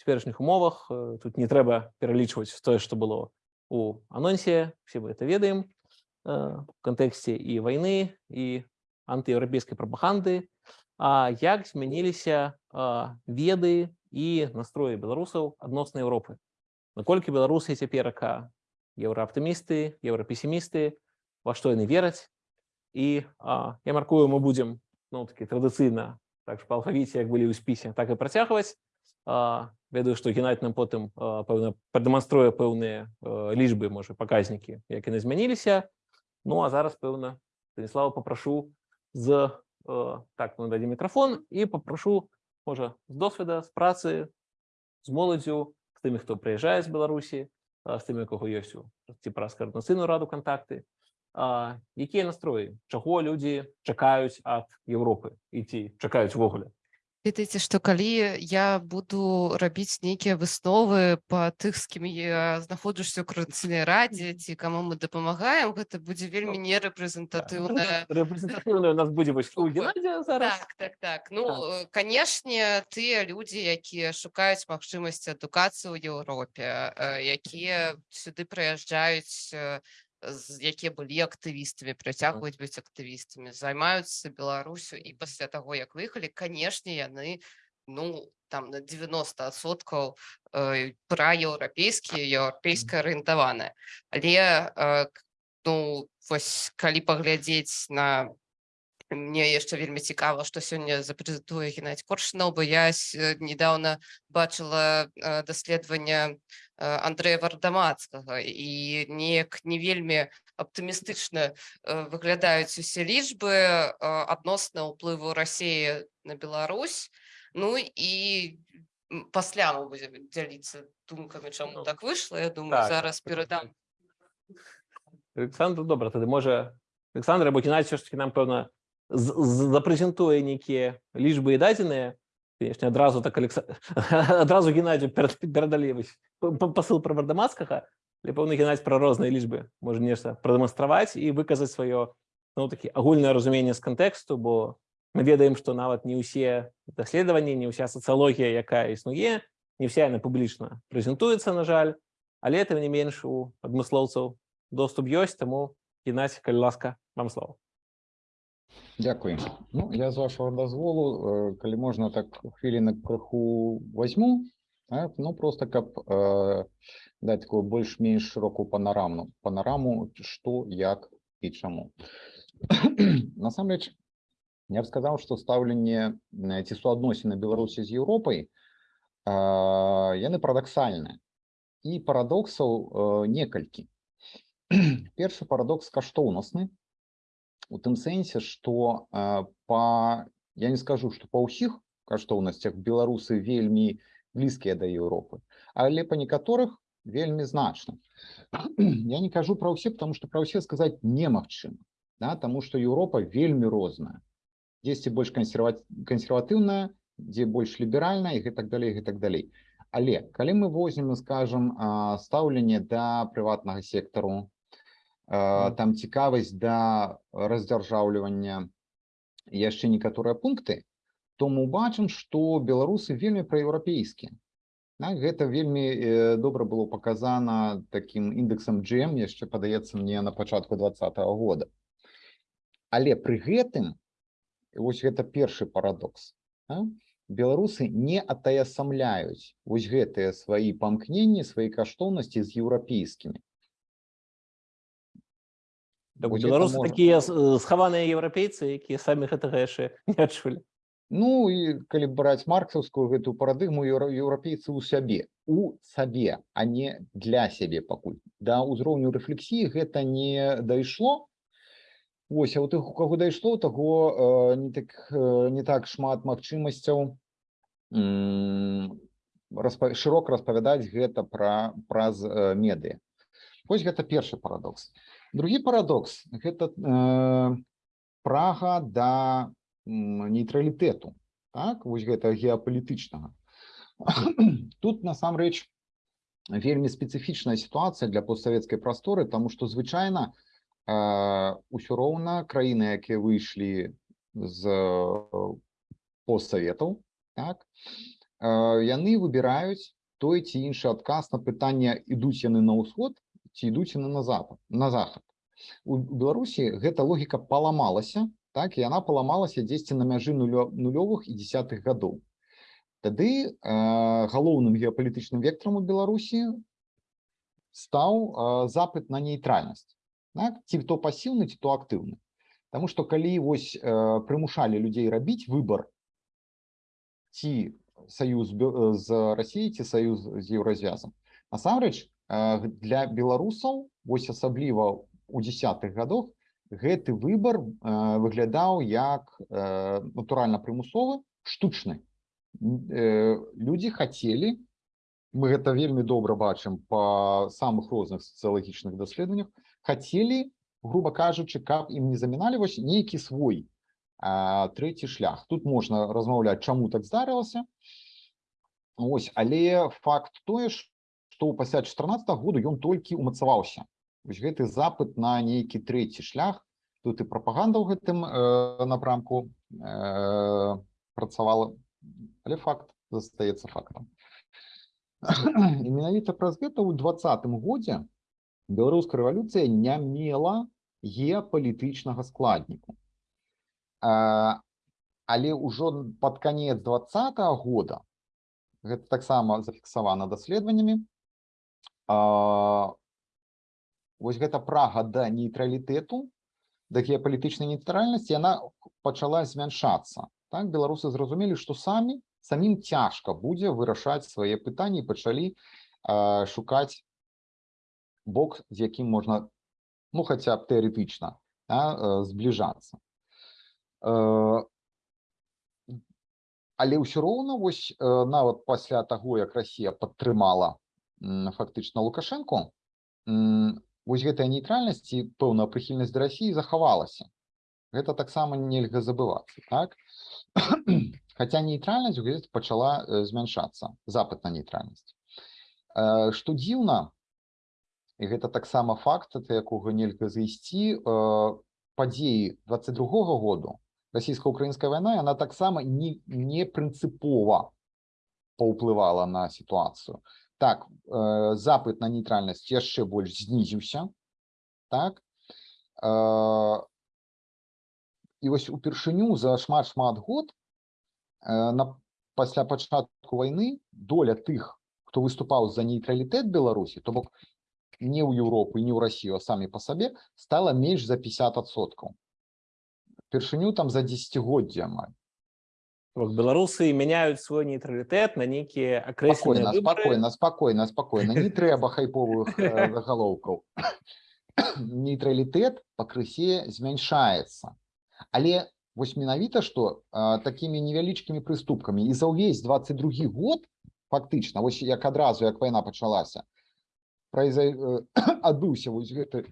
цяперашніх умовах э, тут не трэба пералічваць тое што было у анонсе все мы это ведаем э, в кантэксце і вайны і антыеўрапейскай прапаганды А як змяніліся веды і настроі беларусаў адносна Еўропы наколькі беларусы цяперака еўрааптымісты еўрапесімісты во што яны вераць? І а, я маркую мы будзем ну такі традыцыйна так па алфавіце як былі ў спісе так і працягваць ведаю што геннадзь нам потым пэўна прадэманструе пэўныя лічбы можа паказнікі як яны змяніліся ну а зараз пэўна станіслава попрашу з так мы дадзім мікрафон і попрашу можа з досведа з працы з моладзю з тымі хто прыязджае з беларусі з тымі кого ёсць у ці праз каардынацыйную раду кантакты а, якія настроі чаго людзі чакаюць ад Еўропы і ці чакаюць увогуле ведаеце што калі я буду рабіць нейкія высновы па тых з кім я знаходжуся ў карацыйнай радзе ці каму мы дапамагаем гэта будзе вельмі нерэпрэзентатыўна рэпрэзентатыўная у нас будзе вось у Геннадзя зараз. Так так так. Ну э, канешне тыя людзі якія шукаюць магчымасці адукацыі ў Еўропе якія сюды прыязджаюць якія былі актывістамі працягваюць быць актывістамі займаюцца беларусю. І пасля таго як выехалі канешне яны ну там на 90соткаў праеўрапейскія еўрапейска арыентаваныя але э, ну вось калі паглядзець на мне яшчэ вельмі цікава што сёння запрэзентуе геннадзь коршнаў бо я э, недавно бачыла э, даследаванне э, Андрэя вардамацкага і неяк не вельмі аптымістычна э, выглядаюць усе лічбы э, адносна ўплыву рассеі на Беларусь. Ну і пасля мы будзем дзяліцца думкамі чаму Ну, так выйшла Я думаю так, зараз перадам Александр добра тады можа Александр або все ж таки нам пэўна запрэзентуе нейкія лічбы і дадзеныя конечно адразу так Алекса... адразу Геннадзю перад- перадалі вось п- п- пасыл пра вардамацкага але пэўны Геннадзь пра розныя лічбы можа нешта прадэманстраваць і выказаць сваё ну такі агульнае разуменне з кантэксту бо мы ведаем што нават не ўсе даследаванні не ўся сацыялогія якая існуе не вся яна публічна прэзентуецца на жаль але тым не менш у адмыслоўцаў доступ ёсць таму Геннадзь калі ласка вам слова Дякую. Ну, я з вашого дозволу, коли можна так хвилинок криху возьму, так, ну просто каб е, дати таку більш-менш широку панорамну, панораму, що, як і чому. Насамрэч, я б сказав, що ставлення е, ці суадносіны Білорусі з Європою, е, яны парадоксальныя. І парадоксаў е, некалькі. Першы парадокс каштоўнасны, у тым сэнсе што э, па я не скажу што па ўсіх каштоўнасцях беларусы вельмі блізкія да Еўропы але па некаторых вельмі значна я не кажу пра ўсе потому что пра ўсе сказаць немагчыма да, таму што Еўропа вельмі розная. Дзесьці больш кансерва кансерватыўная дзе больш ліберальная і гэтак далей гэтак далей але калі мы возьмем скажем а, стаўленне да прыватнага сектару там цікавасць да раздзяржаўлівання яшчэ некаторыя пункты то мы бачым што беларусы вельмі праеўрапейскія так, гэта вельмі э, добра было паказана таким індексам GM яшчэ падаецца мне на пачатку двадцатого года. Але пры гэтым вось гэта першы парадокс а? беларусы не атаясамляюць вось гэтыя свае памкненні свае каштоўнасці з еўрапейскімі Так, беларусы такія с- схаваныя еўрапейцы якія самі гэтага яшчэ не адчулі Ну і калі браць марксаўскую гэтую парадыгму еўра- еўрапейцы ў сябе у сабе а не для сябе пакуль да ўзроўню рэфлексіі гэта не дайшло Вось а у тых у каго дайшло таго э, не так э, не так шмат магчымасцяў распа- шырока распавядаць гэта пра праз э, медыа. Вось гэта першы парадокс другі парадокс гэта э, прага да нейтралітэту так? Вось гэта геапалітычнага. Тут насамрэч вельмі спецыфічная сітуацыя для постсавецкай прасторы тому што звычайна ўсё роўна краіны якія выйшлі з э, постсаветаў так? Яны выбіраюць той ці іншы адказ на пытанне ідуць яны на ўсход ці ідуць яны на запад на захад у беларусі гэта логіка паламалася так і яна паламалася дзесьці на мяжы нулё, нулёвых і десятых гадоў тады э, галоўным геапалітычным вектарам у беларусі стаў э, запыт на нейтральнасць так? ці то пасіўны ці то актыўны Таму што калі вось э, прымушалі людзей рабіць выбор ці саюз з Расіяй ці саюз з еўразвязам насамрэч для беларусаў вось асабліва у десятых годах гэты выбор выглядаў як натуральна прымусовы штучны. Э, людзі хацелі мы гэта вельмі добра бачым па самых розных сацыялагічных даследаваннях хацелі грубо кажучы каб ім не заміналі вось нейкі свой трэці шлях. Тут можна размаўляць чаму так здарылася. Ось але факт тое ж што пасля 14 году ён толькі умацаваўся. Вось гэты запыт на нейкі трэці шлях. Тут і прапаганда ў гэтым э, напрамку э, працавала але факт застаецца фактам. Менавіта праз гэта ў двадцатым годзе беларуская рэвалюцыя не мела геапалітычнага складніку. А, але ўжо пад канец двадцатого года гэта таксама зафіксавана даследаваннямі вось гэта прага да нейтралітэту да геапалітычнай нейтральнасці яна пачала змяншацца. Так беларусы зразумелі што самі самім цяжка будзе вырашаць свае пытанні пачалі э, шукаць бок з якім можна ну хаця б тэарэтычна да, э, збліжацца. Э, але ўсё роўна вось э, нават пасля таго як Расія падтрымала фактычна лукашенко. М, вось гэтая нейтральнасць і пэўная прыхільнасць да рассіі захавалася гэта таксама нельга забывацца так? Хаця нейтральнасць гэта пачала э, змяншацца запыт на нейтральнасць Э, што дзіўна і гэта таксама факт ад якога нельга зайсці э, падзеі 22 году расійска-украінская вайна яна таксама не не прынцыпова паўплывала на сітуацыю так э, запыт на нейтральнасць яшчэ больш знізіўся так э, і вось упершыню за шмат шмат год э, на пасля пачатку вайны доля тых хто выступаў за нейтралітэт беларусі то бок не ў Еўропу не ў Расію а самі па сабе стала менш за 50соткаў першыню там за десятгоддзя амаль беларусы меняют свой нейтралитет на некие окресленные спокойно выборы. спокойно спокойно спокойно. Не трэба хайповых э, загалоўкаў нейтралітэт пакрысе змяншаецца але вось менавіта што э, такімі невялічкімі прыступкамі. І за ўвесь 22 год фактычна вось як адразу як вайна пачалася произа... э, адбыўся вось гэты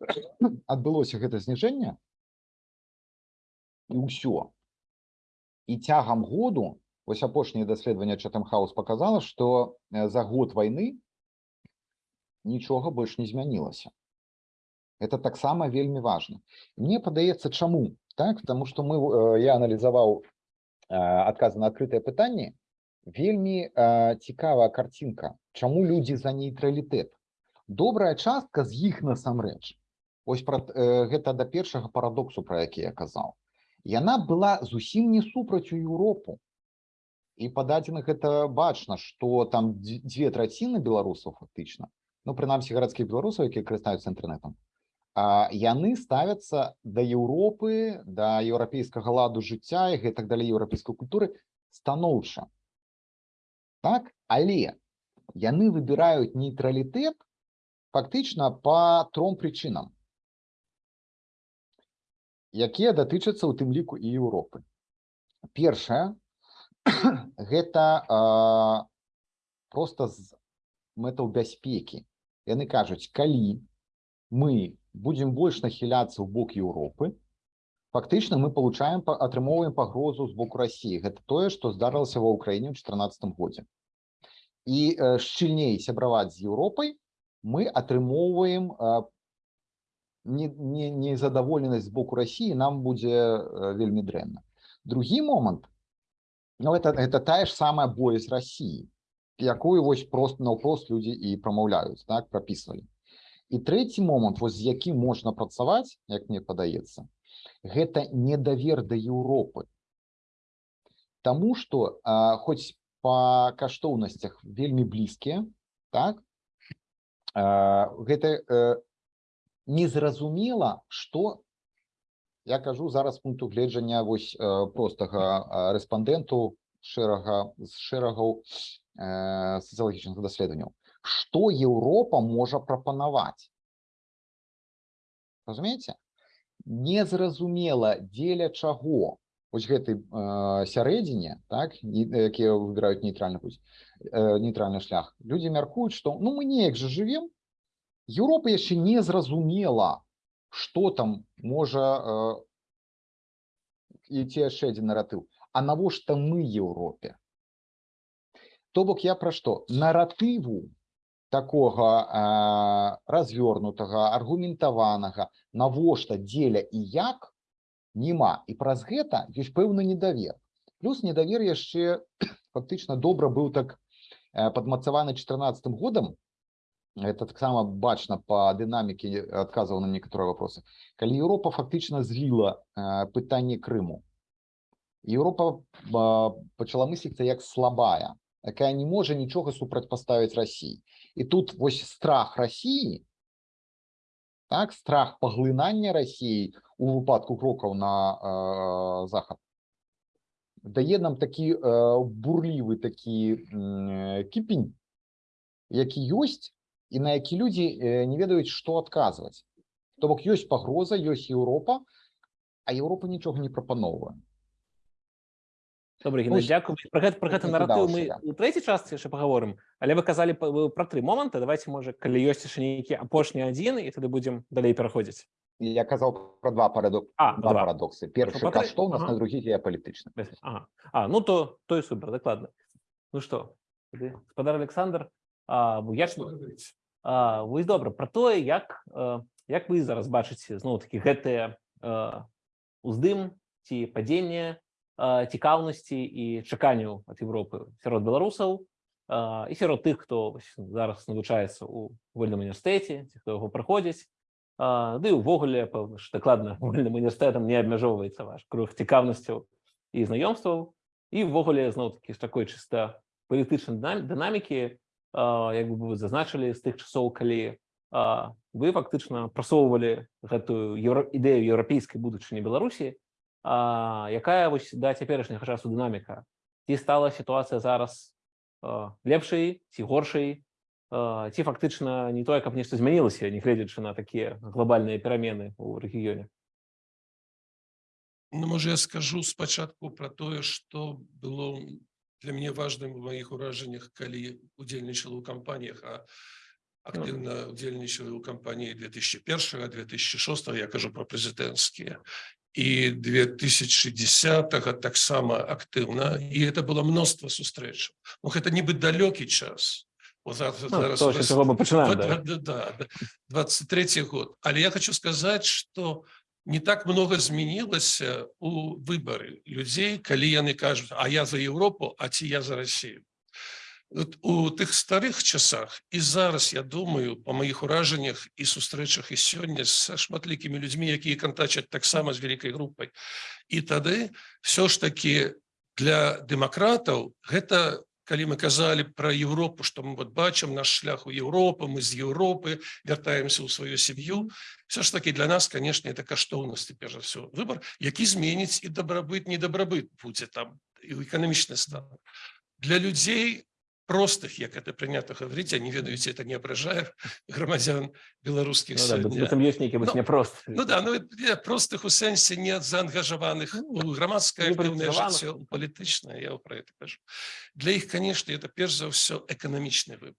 адбылося гэта зніжэнне. І ўсё і цягам году вось апошняе даследаванне чатамхаус показала што э, за год вайны нічога больш не змянілася. Это таксама вельмі важно мне падаецца чаму так? Потому что мы э, я аналізаваў адказы на адкрытыя пытанні вельмі э, цікавая картинка чаму людзі за нейтралітэт. Добрая частка з іх насамрэч. Ось пра э, гэта да першага парадоксу про які я казаў яна была зусім не супраць у Еўропу і па дадзеных это бачна что там дз- дзве траціны беларусаў фактычна ну прынамсі гарадскіх беларусаў якія карыстаюцца інтэрнетам а яны ставяцца да Еўропы да еўрапейскага ладу жыцця і гэтак далей еўрапейскай культуры станоўча так? Але яны выбіраюць нейтралітэт фактычна по тром прычынам якія датычацца у тым ліку і Еўропы. Першае гэта э, просто з мэтаў бяспекі. Яны кажуць калі мы будзем больш нахіляцца ў бок Еўропы фактычна мы получаем атрымоўваем пагрозу з боку Росіі гэта тое што здарылася ва ўкраіне ў 14 годзе. І шчыльней сябраваць з Еўропай мы атрымоўваем не- незадаволенасць з боку Росіі нам будзе э, вельмі дрэнна другі момант Ну, это, это тая ж самая боязь России, якую вось просто наўпрост людзі і прамаўляюць, так, прапісвалі. І трэці момант, вось з якім можна працаваць, як мне падаецца, гэта недавер да Еўропы. Таму што а, хоць па каштоўнасцях вельмі блізкія, так, а, гэта а, незразумела, што я кажу зараз пункту гледжання вось простага рэспандэнту шэрага з шэрагаў сацыялагічных даследаванняў. Што Еўропа можа прапанаваць? Разумееце? Незразумела дзеля чаго? Вось гэтай э, сярэдзіне так якія выбіраюць нейтральны путь э, нейтральны шлях. Людзі мяркуюць што ну мы неяк жа жывем Еўропа яшчэ не зразумела што там можа э, ці яшчэ адзін наратыў А навошта мы Еўропе То бок я пра што наратыву такога э, развернутага аргументаванага навошта дзеля і як няма і праз гэта ёсць пэўны недавер. Плюс недавер яшчэ фактычна добра быў так э, падмацаваны 14 годам это таксама бачна по дынаміке адказаў на некаторыя вопросы. Калі Еўропа фактычна зліла э, пытанне Крыму Еўропа а, пачала мысліцца як слабая. Якая не можа нічога супрацьпаставіць Росіі і тут вось страх Росіі так страх паглынання Росіі у выпадку крокаў на э, захад дае нам такі э, бурлівы такі м, кіпень які ёсць і на які людзі э, не ведаюць што адказваць то бок ёсць пагроза ёсць Еўропа а Еўропа нічога не прапаноўвае Добре, Геннадій, Ось, дякую. Про гэта, про гэта наратыў мы у трэцяй частцы яшчэ паговорым але вы казалі пра тры моманты давайте можа калі ёсць яшчэ нейкі апошні адзін і тады будзем далей пераходзіць я казаў про два парадок А, два два. парадоксы першы па тры? каштоўнасць Ага. на другі геапалітычны Ага. А, ну то, то і супер, дакладна. Ну што, тады, гаспадар Александр, а, я ж, вось добра, пра тое, як, а, як вы зараз бачыце, зноў такі гэтыя а, уздым ці падзенне а, цікаўнасці і чаканняў ад Европы сярод беларусаў і сярод тых, хто зараз навучаецца ў вольным універсітэце, ці хто яго праходзіць, ды ўвогуле, пэўна ж, дакладна, вольным універсітэтам не абмяжоўваецца ваш круг цікаўнасцяў і знаёмстваў. І ўвогуле зноў такі з такой чыста палітычнай дынам- дынамікі як бы вы зазначылі з тых часоў калі вы фактычна прасоўвалі гэтую ідэю еўрапейскай будучыні Беларусі якая вось да цяперашняга часу дынаміка. Ці стала сітуацыя зараз лепшай ці горшай? Ці фактычна не тое каб нешта змянілася нягледзячы на такія глобальныя перамены ў рэгіёне? Ну, можа, я скажу спачатку пра тое, што было для мяне важным у маіх уражаннях, калі удзельнічала ў кампаніях, а актыўна удзельнічала ў кампаніі 2001 2006 я кажу пра прэзідэнцкія і 2010 таксама актыўна і это было мноства сустрэчаў Ну гэта нібы далёкі час О, зараз, Ну, зараз то, у нас- з чого ми починаємо, Вот, да. вот, да, да, 23 год. Але я хочу сказать, что не так много змянілася у выбары людзей, калі яны кажуць, а я за Европу, а ці я за Россию. Вот у тых старых часах і зараз я думаю по маіх уражаннях і сустрэчах і сёння са шматлікімі людзьмі якія кантачаць таксама з вялікай групай і тады все ж таки для дэмакратаў гэта калі мы казалі про Европу что мы вот бачым наш шлях у Европы мы з Европы вяртаемся ў сваю сям'ю все ж таки для нас конечно это каштоўнасці перш за все выбор які зменіць і дабрабыт недабрабыт будзе там і эканамічны стан для людзей простых як это прынята гаварыць я не ведаюць это не абражае грамадзян беларускіх ну, да, быць- сёння быццам ёсць нейкі быць Ну, няпрост Ну да, ну я простых у сэнсе не заангажаваных у грамадскае не актыўнае палітызаваных. жыццё у палітычнае я про это кажу для іх конечно это перш за ўсё эканамічны выбор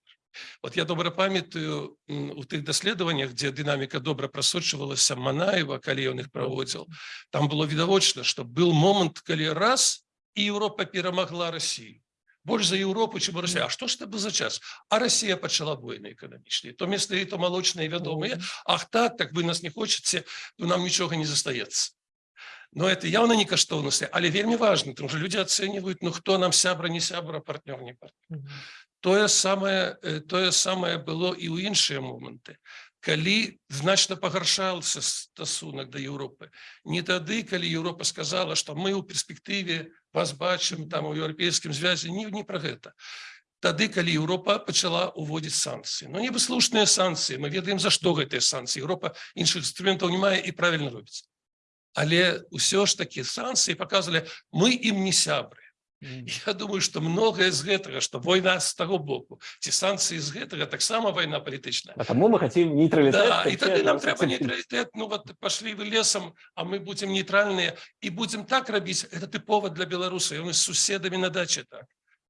вот я добра памятаю м, у тых даследаваннях дзе дынаміка добра прасочвалася манаева калі ён іх праводзіл там было відавочна что был момант калі раз і Еўропа перамагла Россию Больш за Еўропу чым Россия А што ж это был за час а Россия пачала войны эканамічныя то место і то малочныя вядомыя Ах так так вы нас не хочаце то нам нічога не застаецца но это явно не каштоўнасці але вельмі важно тому что люди оценивают ну хто нам сябра не сябра партнер не партнер тое самае э, тое самае было і ў іншыя моманты калі значна пагаршаўся стасунак да Еўропы не тады калі Еўропа сказала что мы ў перспектыве вас бачым там у еўрапейскім звязе не не пра гэта тады калі Еўропа пачала уводзіць санкцыі. Но небыслушныя санкцыі. Мы ведаем за што гэтыя санкцыі. Еўропа іншых інструментаў не мае і правильно робіць. Але ўсё ж такі санкцыі показывалі мы ім не сябры. Я думаю, што многае з гэтага, што война з таго боку, ці санкцыі з гэтага таксама вайна палітычная. А тому мы хотим нейтралитет. Да, і тады все нам трэба соцсети. нейтралітэт, ну вот пашлі вы лесам, а мы будзем нейтральныя і будзем так рабіць. Это тыпова для беларуса, і мы з суседамі на даче так.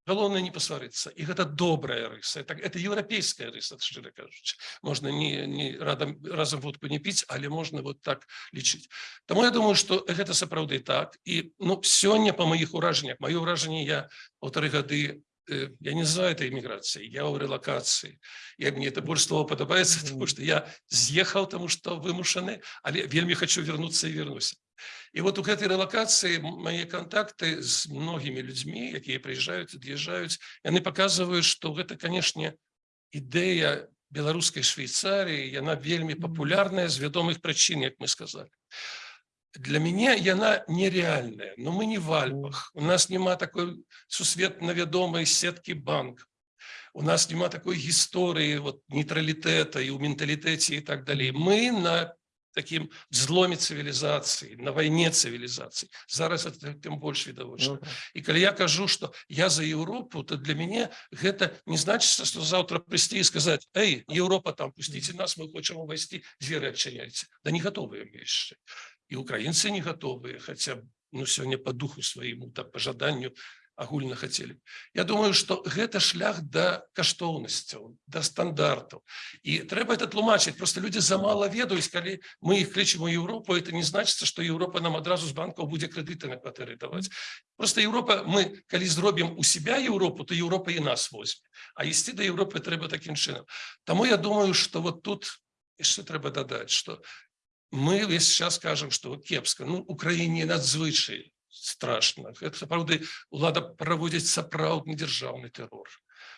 Галоўнае не пасварыцца. І гэта добрая рыса. Это, это еўрапейская рыса, шчыра кажучы. Можна не, не радам, разам водку не піць, але можна вот так лічыць. Таму я думаю, што гэта сапраўды так. І ну, сёння па маіх уражаннях, маё ўражанне я паўтары гады я не называю это эміграцыяй, я ў рэлакацыі. Я мне это больш слова падабаецца, Мгм. тому што я з'ехаў, таму што вымушаны, але вельмі хочу вярнуцца і вернуся. І вот у гэтай рэлакацыі мае кантакты з многімі людзьмі, якія прыязджаюць, ад'язджаюць, яны паказваюць, што гэта, канешне, ідэя беларускай Швейцарыі, яна вельмі Мгм. папулярная з вядомых прычын, як мы сказалі. Для мяне яна нереальная, но мы не в Альпах. У нас няма такой сусветна вядомай сеткі банк. У нас няма такой гісторыі вот, нейтралітэта і ў менталітэце і так далей. Мы на такім зломе цывілізацыі, на вайне цывілізацыі. Зараз это тым больш відавочна. Ну, да. І калі я кажу, што я за Еўропу, то для мяне гэта не значыцца, што заўтра прыйсці і сказаць: « Эй, Еўропа там пусціце нас, мы хочам увайсці, дзверы адчыняйце. Да не гатовыя мы яшчэ. І украінцы не гатовыя, хаця ну сёння по духу свайму так по жаданню агульна хацелі. Я думаю, што гэта шлях да каштоўнасцяў, да стандартаў. І трэба это тлумачыць, просто людзі замала ведаюць, калі мы іх клічем у Еўропу, это не значыцца, што Еўропа нам адразу з банкаў будзе крэдыты на кватэры даваць. Просто Еўропа мы калі зробім у себя Еўропу, то Еўропа і нас возьме. А ісці да Еўропы трэба такім чынам. Таму я думаю, што вот тут яшчэ трэба дадаць, што мы весь час кажам, што кепска, ну Украіне надзвычай страшна. Гэта сапраўды улада праводзіць сапраўдны дзяржаўны тэрор.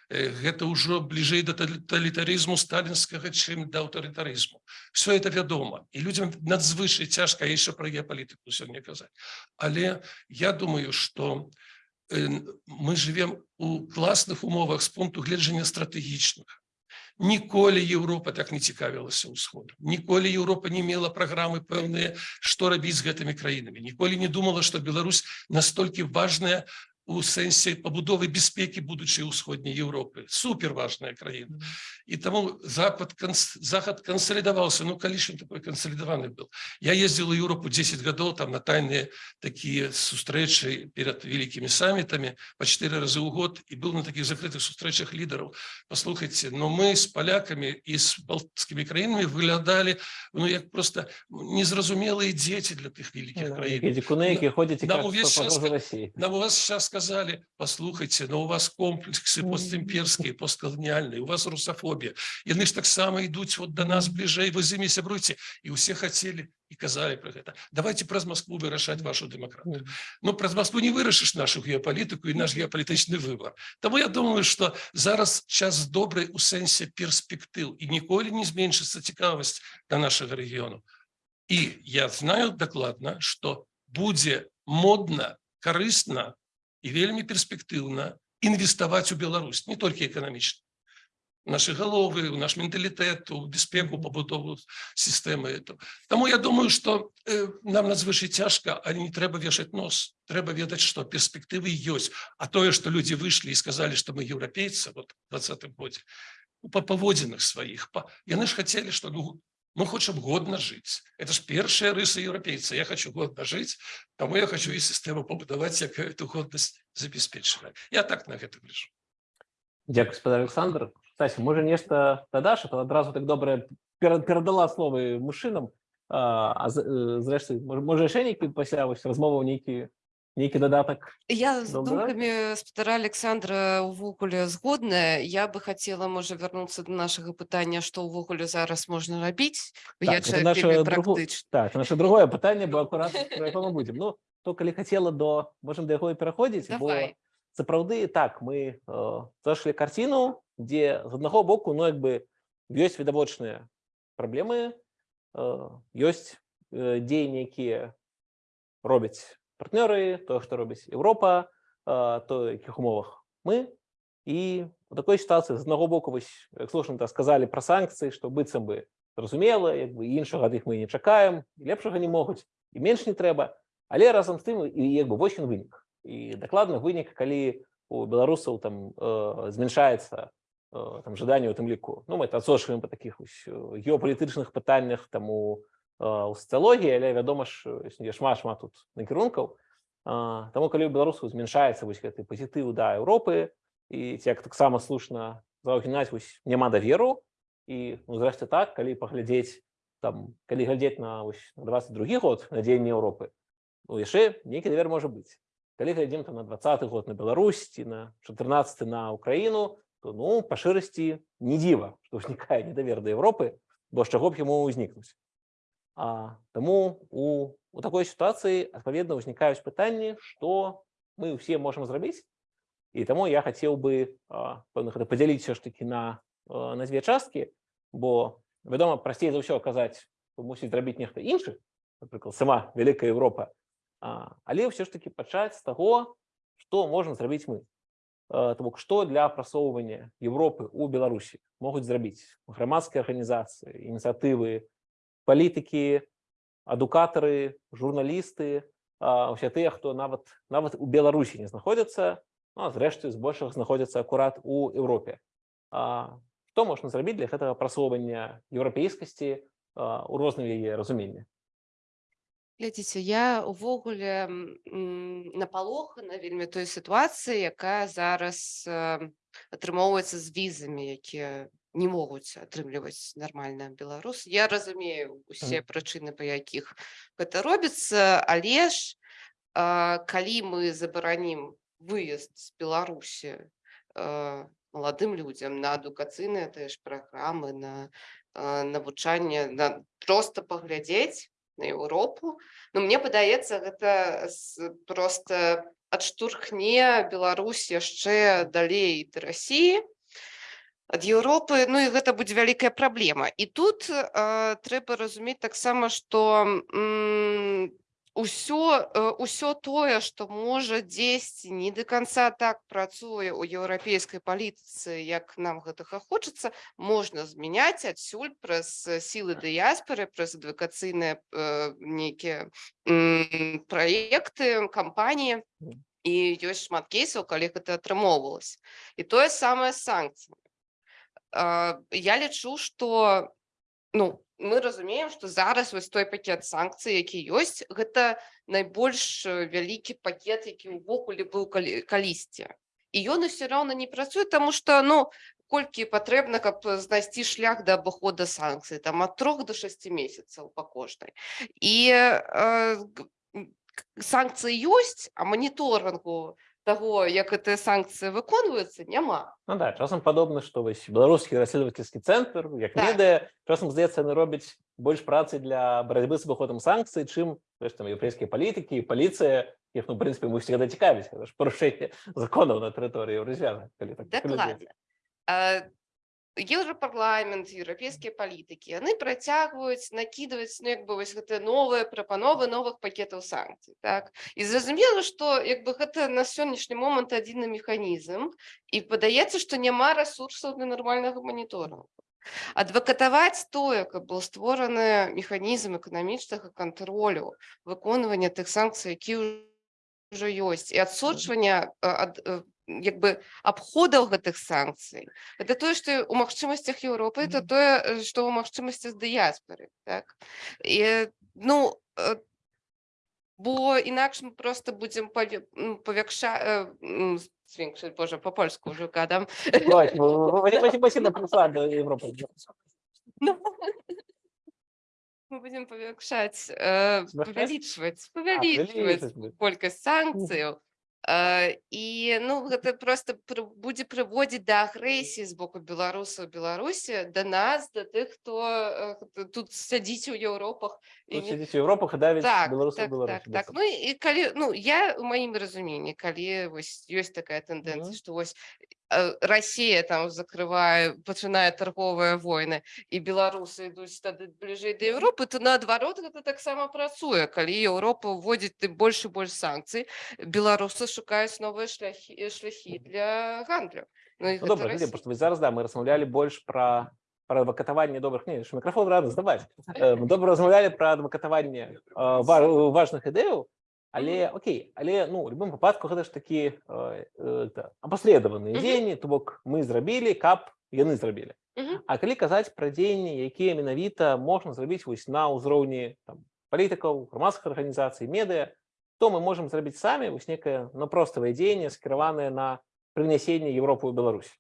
Э, Гэта ўжо бліжэй да талітарызму сталінскага, чым да аўтарытарызму. Все это вядома. І людзям надзвычай цяжка яшчэ пра геапалітыку сёння казаць. Але я думаю, што э, мы живем у класных умовах з пункту гледжання стратэгічных. Ніколі Еўропа так не цікавілася ўсходу. Ніколі Еўропа не мела праграмы пэўныя, што рабіць з гэтымі краінамі. Ніколі не думала, што Беларусь настолькі важная у сэнсе пабудовы бяспекі будучай усходняй Еўропы. Супер важная краіна. І таму запад канс- захад кансалідаваўся ну калі ж ён такой кансалідаваны был я ездзіл у Еўропу 10 гадоў там на тайныя такія сустрэчы перад вялікімі самітамі па чатыры разы ў год і быў на такіх закрытых сустрэчах лідараў послухайте но мы з палякамі і з балтскімі краінамі выглядалі ну як просто незразумелыя дзеці для тых Ну, вялікіх да, краін Эти куны, які ходять і нам кажуть, увесь що час погроза ка- Росії. Нам у вас сейчас сказали, послухайте, но у вас комплексы Мгм. постимперские, постколониальные, у вас русофобия. Яны ж таксама ідуць вот до нас бліжэй, вы з імі сябруйце. І ўсе хацелі і казалі про гэта. Давайте праз Москву вырашаць вашу дэмакратыю. Мгм. Ну, праз Москву не вырашыш нашу геапалітыку і наш геапалітычны выбор. Таму я думаю, што зараз час добрый у сэнсе перспектыў і ніколі не зменшыцца цікавасць да нашага рэгіёну. І я знаю дакладна, што будзе модна, карысна і вельмі перспектыўна інвеставаць у Беларусь, не толькі эканамічна. Нашы галовы, у наш менталітэт, у бяспеку, пабудову сістэмы. этого. Таму я думаю, што э, нам надзвычай цяжка, але не трэба вешаць нос. Трэба ведаць, што перспектывы ёсць. А тое, што людзі выйшлі і сказалі, што мы еўрапейцы вот, у двадцатым годзе, ну, па паводзінах сваіх. Па... Яны ж хацелі, што ну, мы хочам годна жыць. Это ж першая рыса еўрапейца. Я хочу годна жыць, таму я хочу і сістэму пабудаваць, як эту годнасць забяспечвае. Я так на гэта гляжу. Дякую, спадар Олександр. Стасі, може нешта дадаш, то одразу так добре пера- перадала словы мужчынам. А, е, зрэшты, може ще нейкі пасля вось размоваў нейкі нейкі дадатак Я з Добре. думкамі спадара Александра ўвогуле згодная я бы хацела можа вярнуцца до нашага пытання што ўвогуле зараз можна рабіць бо я Так, это наше другу- практычны. Так, наше другое пытанне бо акурат про яго мы будзем Ну то калі хацела до можем да яго і пераходзіць бо Давай. сапраўды так мы э, зашли карціну дзе з аднаго боку ну як бы ёсць відавочныя праблемы э, ёсць э, дзеянні якія робяць партнёры тое што робіць Еўропа э, то якіх умовах мы. І у такой сітуацыі з аднаго боку вось як слушна так сказалі пра санкцыі што быццам бы зразумела як бы іншага ад іх мы не чакаем і лепшага не могуць і менш не трэба. Але разам з тым і як бы вось ён вынік. І дакладна вынік калі у беларусаў там э, змяншаецца э, там жаданне у тым ліку. Ну мы это адсочваем па такіх вось э, геапалітычных пытаннях там у э, сацыялогіі але вядома ж існуе шмат шмат тут накірункаў таму калі у беларусаў змяншаецца вось гэты пазітыў да Еўропы і ці як таксама слушна заўгінаць вось няма даверу і ну зрэшты так калі паглядзець там калі глядзець на вось на 22 год на дзеянне Еўропы ну яшчэ нейкі давер можа быць калі глядзім там на двадцаты год на Беларусь ці на 14 на Украіну то ну па шырасці не дзіва што ўзнікае недавер да Еўропы бо з чаго б яму ўзнікнуць А таму у у такой сітуацыі адпаведна ўзнікаюць пытанні што мы ўсе можам зрабіць і таму я хацеў бы пэўна гэта падзяліць все ж таки на а, на дзве часткі бо вядома прасцей за ўсё казаць мусіць зрабіць нехта іншы напрыклад сама вялікая Еўропа але ўсё ж таки пачаць з таго што можна зрабіць мы. То бок што для прасоўвання Еўропы у Беларусі могуць зрабіць грамадскія арганізацыі ініцыятывы палітыкі адукатары журналісты усе тыя хто нават нават у Беларусі не знаходзяцца ну, зрэшты збольшага знаходзяцца акурат у Еўропе што можна зрабіць для гэтага прасоўвання еўрапейскасці у розным яе разуменні Глядзіце, я увогуле напалохана вельмі той сітуацыі, якая зараз э, атрымоўваецца з візамі, якія не могуць атрымліваць нармальна беларус. Я разумею усе прычыны, па якіх гэта робіцца, але ж э, калі мы забаранім выезд з Беларусі э, маладым людзям на адукацыйныя тыя ж праграмы, на навучанне, на проста паглядзець на Еўропу. Ну мне падаецца, гэта проста адштурхне Беларусь яшчэ далей да Расіі ад Еўропы Ну і гэта будзе вялікая праблема і тут э, трэба разумець таксама што м, усё э, усё тое што можа дзесьці не до конца так працуе ў еўрапейскай палітыцы як нам гэтага хочацца можна змяняць адсюль праз сілы дыяспоры праз адвакацыйныя э, нейкія праекты кампаніі і ёсць шмат кейсаў калі гэта атрымоўвалася і тое самае А, я лічу што ну мы разумеем што зараз вось той пакет санкцый які ёсць гэта найбольш вялікі пакет які ўвогуле быў калі- калісьці і ён усё роўна не працуе таму што ну колькі патрэбна каб знайсці шлях да абыхода санкцый там ад трох до шасці месяцаў па кожнай і э, санкцыі ёсць а маніторынгу таго як гэтыя санкцыі выконваюцца няма Ну да часам падобна што вось беларускі расследовательскі цэнтр як Так. медыа часам здаецца яны робяць больш працы для барацьбы з абыходам санкцый чым знаеш, там еўрапейскія палітыкі і паліцыя іх ну прынцыпе мы всегда цікавіць гэта ж парушэнне законаў на тэрыторыі еўразвяза калі так паглядзець. Дакладна. Еўрапарламент, еўрапейскія палітыкі яны працягваюць накідваць ну, як бы вось гэтыя новыя прапановы новых пакетаў санкцый. Так? І зразумела, што як бы гэта на сённяшні момант адзіны механізм і падаецца, што няма рэсурсаў для нармальнага маніторынгу. Адвакатаваць тое, каб быў створаны механізм эканамічнага кантролю выконвання тых санкцый, які ўжо ёсць і адсочвання а, ад э, як бы абходаў гэтых санкцый это тое што у магчымасцях Еўропы это тое э, што ў магчымасцях дыяспоры так. І ну э, бо інакш мы просто будзем павякша свінкшаць Божа по-польску ўжо кадам Ой, ну, мы э, Смягчаць? павялічваць А, павялічваць колькасць санкцыяў Э, і ну гэта просто будзе прыводзіць да агрэсіі з боку беларусаў беларусі да нас да тых хто э, тут сядзіць у Еўропах Европах и давить так, белорусов так, Беларуси. так, так. Ну і калі ну я у маім разуменні калі вось ёсць такая тэндэнцыя Мгм. што вось э, Расія там закрывае пачынае торговыя войны і беларусы ідуць тады бліжэй да Еўропы то наадварот гэта таксама працуе калі Еўропа ўводзіць ты больш і больш санкцый беларусы шукаюць новыя шляхі шляхі для гандлю ну, Ну, глядзі, Расія. просто ви зараз да, ми розмовляли більш про, про адвокатування добрих ні, що мікрофон рано здавати. Е, Ми добре розмовляли про адвокатування е, ва- важних ідей, але окей, але ну, в будь-якому випадку гэта ж такі та, опосредовані Мгм. дзеянні, то бок мы зрабілі, кап яны зрабілі. А калі казаць пра дзеянні, якія менавіта можна зрабіць вось на ўзроўні там, палітыкаў, грамадскіх арганізацый, медыа, то мы можам зрабіць самі вось некае ну, проставае дзеянне, скіраванае на прынясенне Еўропы ў Беларусь.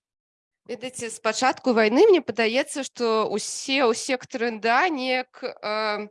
Ведаеце з пачатку вайны мне падаецца што усе ў сектары НДА неяк э,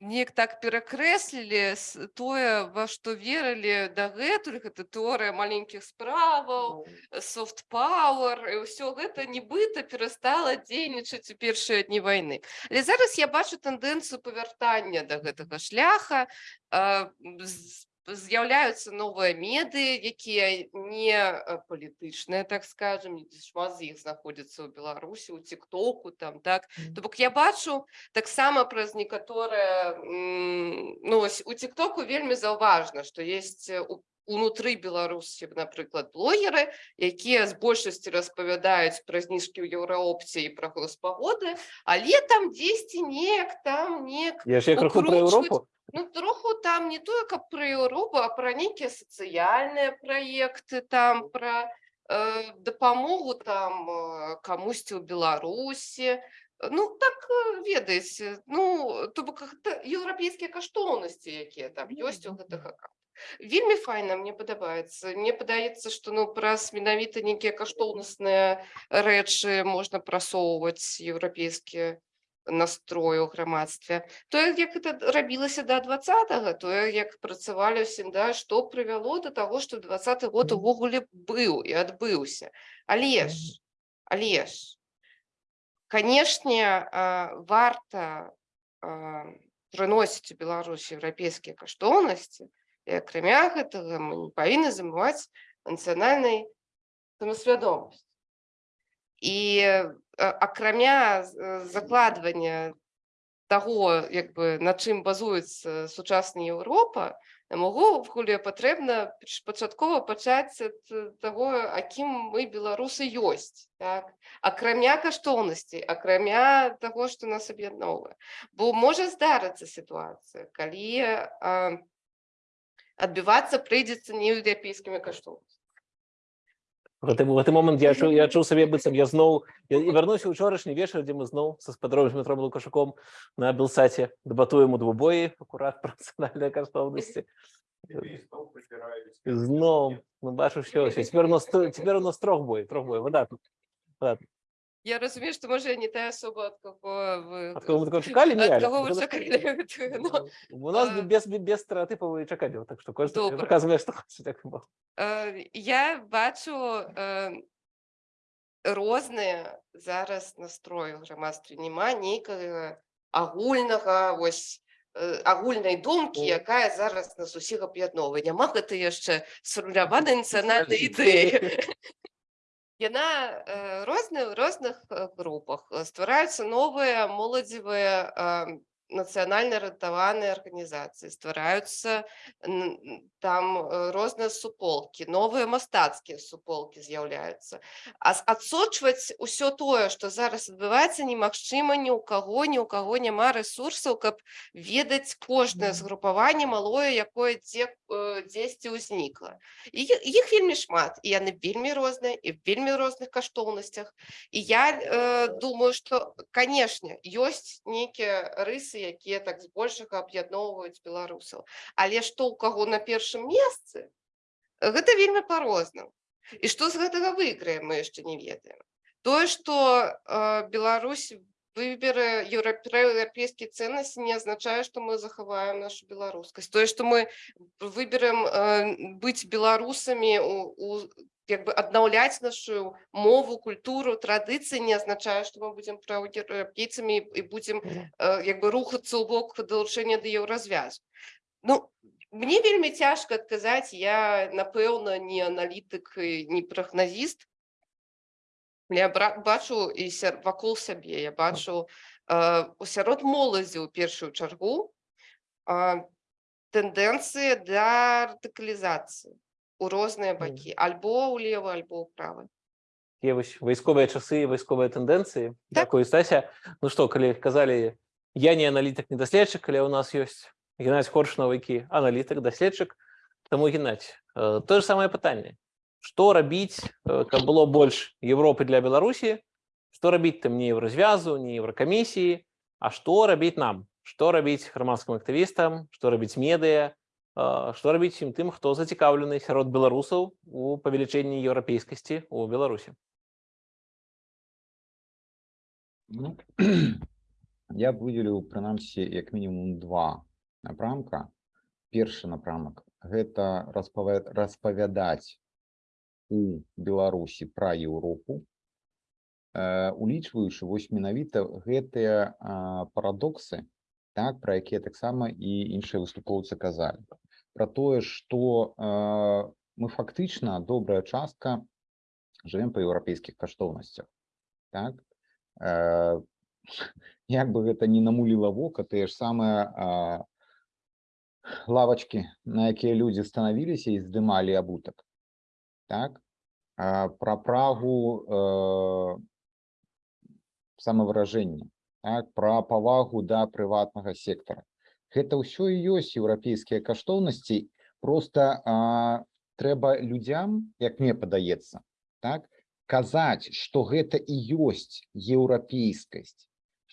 неяк так перакрэслілі тое во што верылі дагэтуль гэта тэорыя маленькіх справаў софт пауэр і ўсё гэта нібыта перастала дзейнічаць у першыя дні вайны але зараз я бачу тэндэнцыю павяртання да гэтага шляха э, з- з'яўляюцца новыя меды якія не э, палітычныя так скажем. Шмат з іх знаходзяцца ў беларусі у тиктоку там так. То бок я бачу таксама праз некаторыя ну у тиктоку вельмі заўважна што есть э, у- унутры беларусі напрыклад блогеры якія з большасці распавядаюць пра зніжкі ў еўраопце і пра госпагоды але там дзесьці неяк там неяк Я ж я крыху про Укручваць. Ну троху там не тое каб пра Еўропу а пра нейкія сацыяльныя праекты там пра э, дапамогу там э, камусьці ў беларусі ну так э, ведаеце ну то бок еўрапейскія каштоўнасці якія там ёсць у гэтых аккаунтах вельмі файна мне падабаецца мне падаецца што ну праз менавіта нейкія каштоўнасныя рэчы можна прасоўваць еўрапейскія настрою ў грамадстве тое як это рабілася да двадцатого тое як працавалі ўсім да што прывяло до таго што двадцаты год увогуле быў і адбыўся але ж але ж канешне варта прыносіць у Беларусь еўрапейскія каштоўнасці і акрамя гэтага мы не павінны забываць нацыянальнай самасвядомасць і акрамя з- э, закладвання таго як бы на чым базуецца сучасная Еўропа магу вгуле патрэбна пачаткова пачаць ад э, таго акім мы беларусы ёсць так? акрамя каштоўнасцей акрамя таго што нас аб'ядноўвае бо можа здарыцца сітуацыя калі а, адбівацца прыйдзецца не еўрапейскімі каштоўнасцямі В гэты, гэты момант я чуў, я чуў сабе быццам я зноў я, вярнуўся ўчорашні вечар, дзе мы зноў са спадровым метром лукашуком на белсаце дэбатуем у двубоі акурат пра нацыянальныя каштоўнасці. Зноў ну бачу ўсё. цяпер у нас цяпер у нас трох бой трох бой выдатна Я разумею што можа я не тая асоба ад каго вы ад кого мы такого чакалі не ад Аля. каго вы чакалі гэтую, ну, у нас а- без без стэеатыпаў і чакалі так што кожны Добра. выказвае што хоча так было. Э, я бачу э, розныя зараз настроі ў грамадстве няма нейкага агульнага вось э, агульнай думкі Мгм. якая зараз нас усіх аб'ядновае няма гэта яшчэ сфармуляванай нацыянальнай Скажіть. Яна э, розная ў розных э, групах Э, ствараюцца новыя моладзевыя нацыянальна ратаваныя арганізацыі ствараюцца там э, розныя суполкі новыя мастацкія суполкі з'яўляюцца а адсочваць усё тое што зараз адбываецца немагчыма ні ў каго ні ў каго няма рэсурсаў каб ведаць кожнае згрупаванне малое якое дзе э, дзесьці ўзнікла. І іх вельмі шмат і яны вельмі розныя і вельмі розных каштоўнасцях. І я э, думаю што канешне ёсць нейкія рысы якія так збольшага аб'ядноўваюць беларусаў. Але што ў каго на першым месцы гэта вельмі па-рознаму і што з гэтага выйграе мы яшчэ не ведаем тое што э, Беларусь выберы европейские ценности не означает, что мы заховаем нашу белорусскость. То есть, что мы выберем э, быть белорусами, у, у, как бы обновлять нашу мову, культуру, традиции не означает, что мы будем проевропейцами и будем э, как бы рухаться у бок долучения до еўразвязу. Ну, мне вельмі цяжка адказаць, я, напэўна, не аналітык, не прагназіст, я бачу і сяр- вакол сябе я бачу э, сярод моладзі ў першую чаргу э, тэндэнцыі для артыкалізацыі у розныя бакі альбо ўлева альбо ўправа Є вось вайсковыя часы, вайсковыя тэндэнцыі. Так. Дякую, Стася. Ну што, калі казалі, я не аналітык, не даследчык, але ў нас ёсць Геннадзь Коршунов, які аналітык, даследчык. Таму, Геннадзь, э, тое ж самае пытанне. Што рабіць, э, каб было больш Европы для Беларусі? Што рабіць там не еўразвязу, не еўракамісіі, а што рабіць нам? Што рабіць грамадскім актывістам, што рабіць медыа, э, што рабіць усім тым, хто зацікаўлены сярод беларусаў у павелічэнні еўрапейскасці ў Беларусі? Ну, я б выделіў прынамсі як мінімум два напрамка першы напрамак гэта распава- распавядаць у беларусі пра еўропу э, улічваючы вось менавіта гэтыя а, парадоксы так пра якія таксама і іншыя выступоўцы казалі. Про тое што э, мы фактычна добрая частка жывем па еўрапейскіх каштоўнасцях так? Э, як бы гэта не намуліла вока тыя ж самыя а, лавачкі на якія людзі станавіліся і здымалі абутак. Так? А, пра прагу э, самавыражэння так? Пра павагу да прыватнага сектара гэта ўсё і ёсць еўрапейскія каштоўнасці. Просто а, трэба людзям як мне падаецца так казаць што гэта і ёсць еўрапейскасць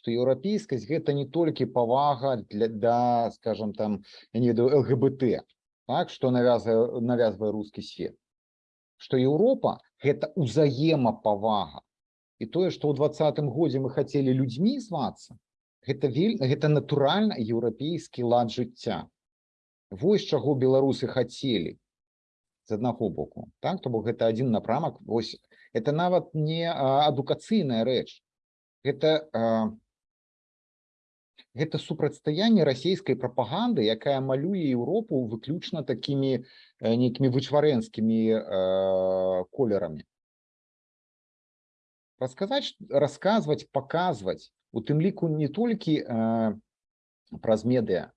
што еўрапейскасць гэта не толькі павага для да скажем там я не ведаю лгбт так што навязывае навязвае рускі свет што Еўропа гэта ўзаемапавага і тое што ў двадцатым годзе мы хацелі людзьмі звацца гэта вель гэта натуральна еўрапейскі лад жыцця вось чаго беларусы хацелі з аднаго боку так то бок гэта адзін напрамак вось это нават не адукацыйная рэч гэта а, гэта супрацьстаянне расійскай прапаганды якая малюе Еўропу выключна такімі э, нейкімі вычварэнскімі э, колерамі. Расказаць расказваць паказваць у тым ліку не толькі э, праз медыа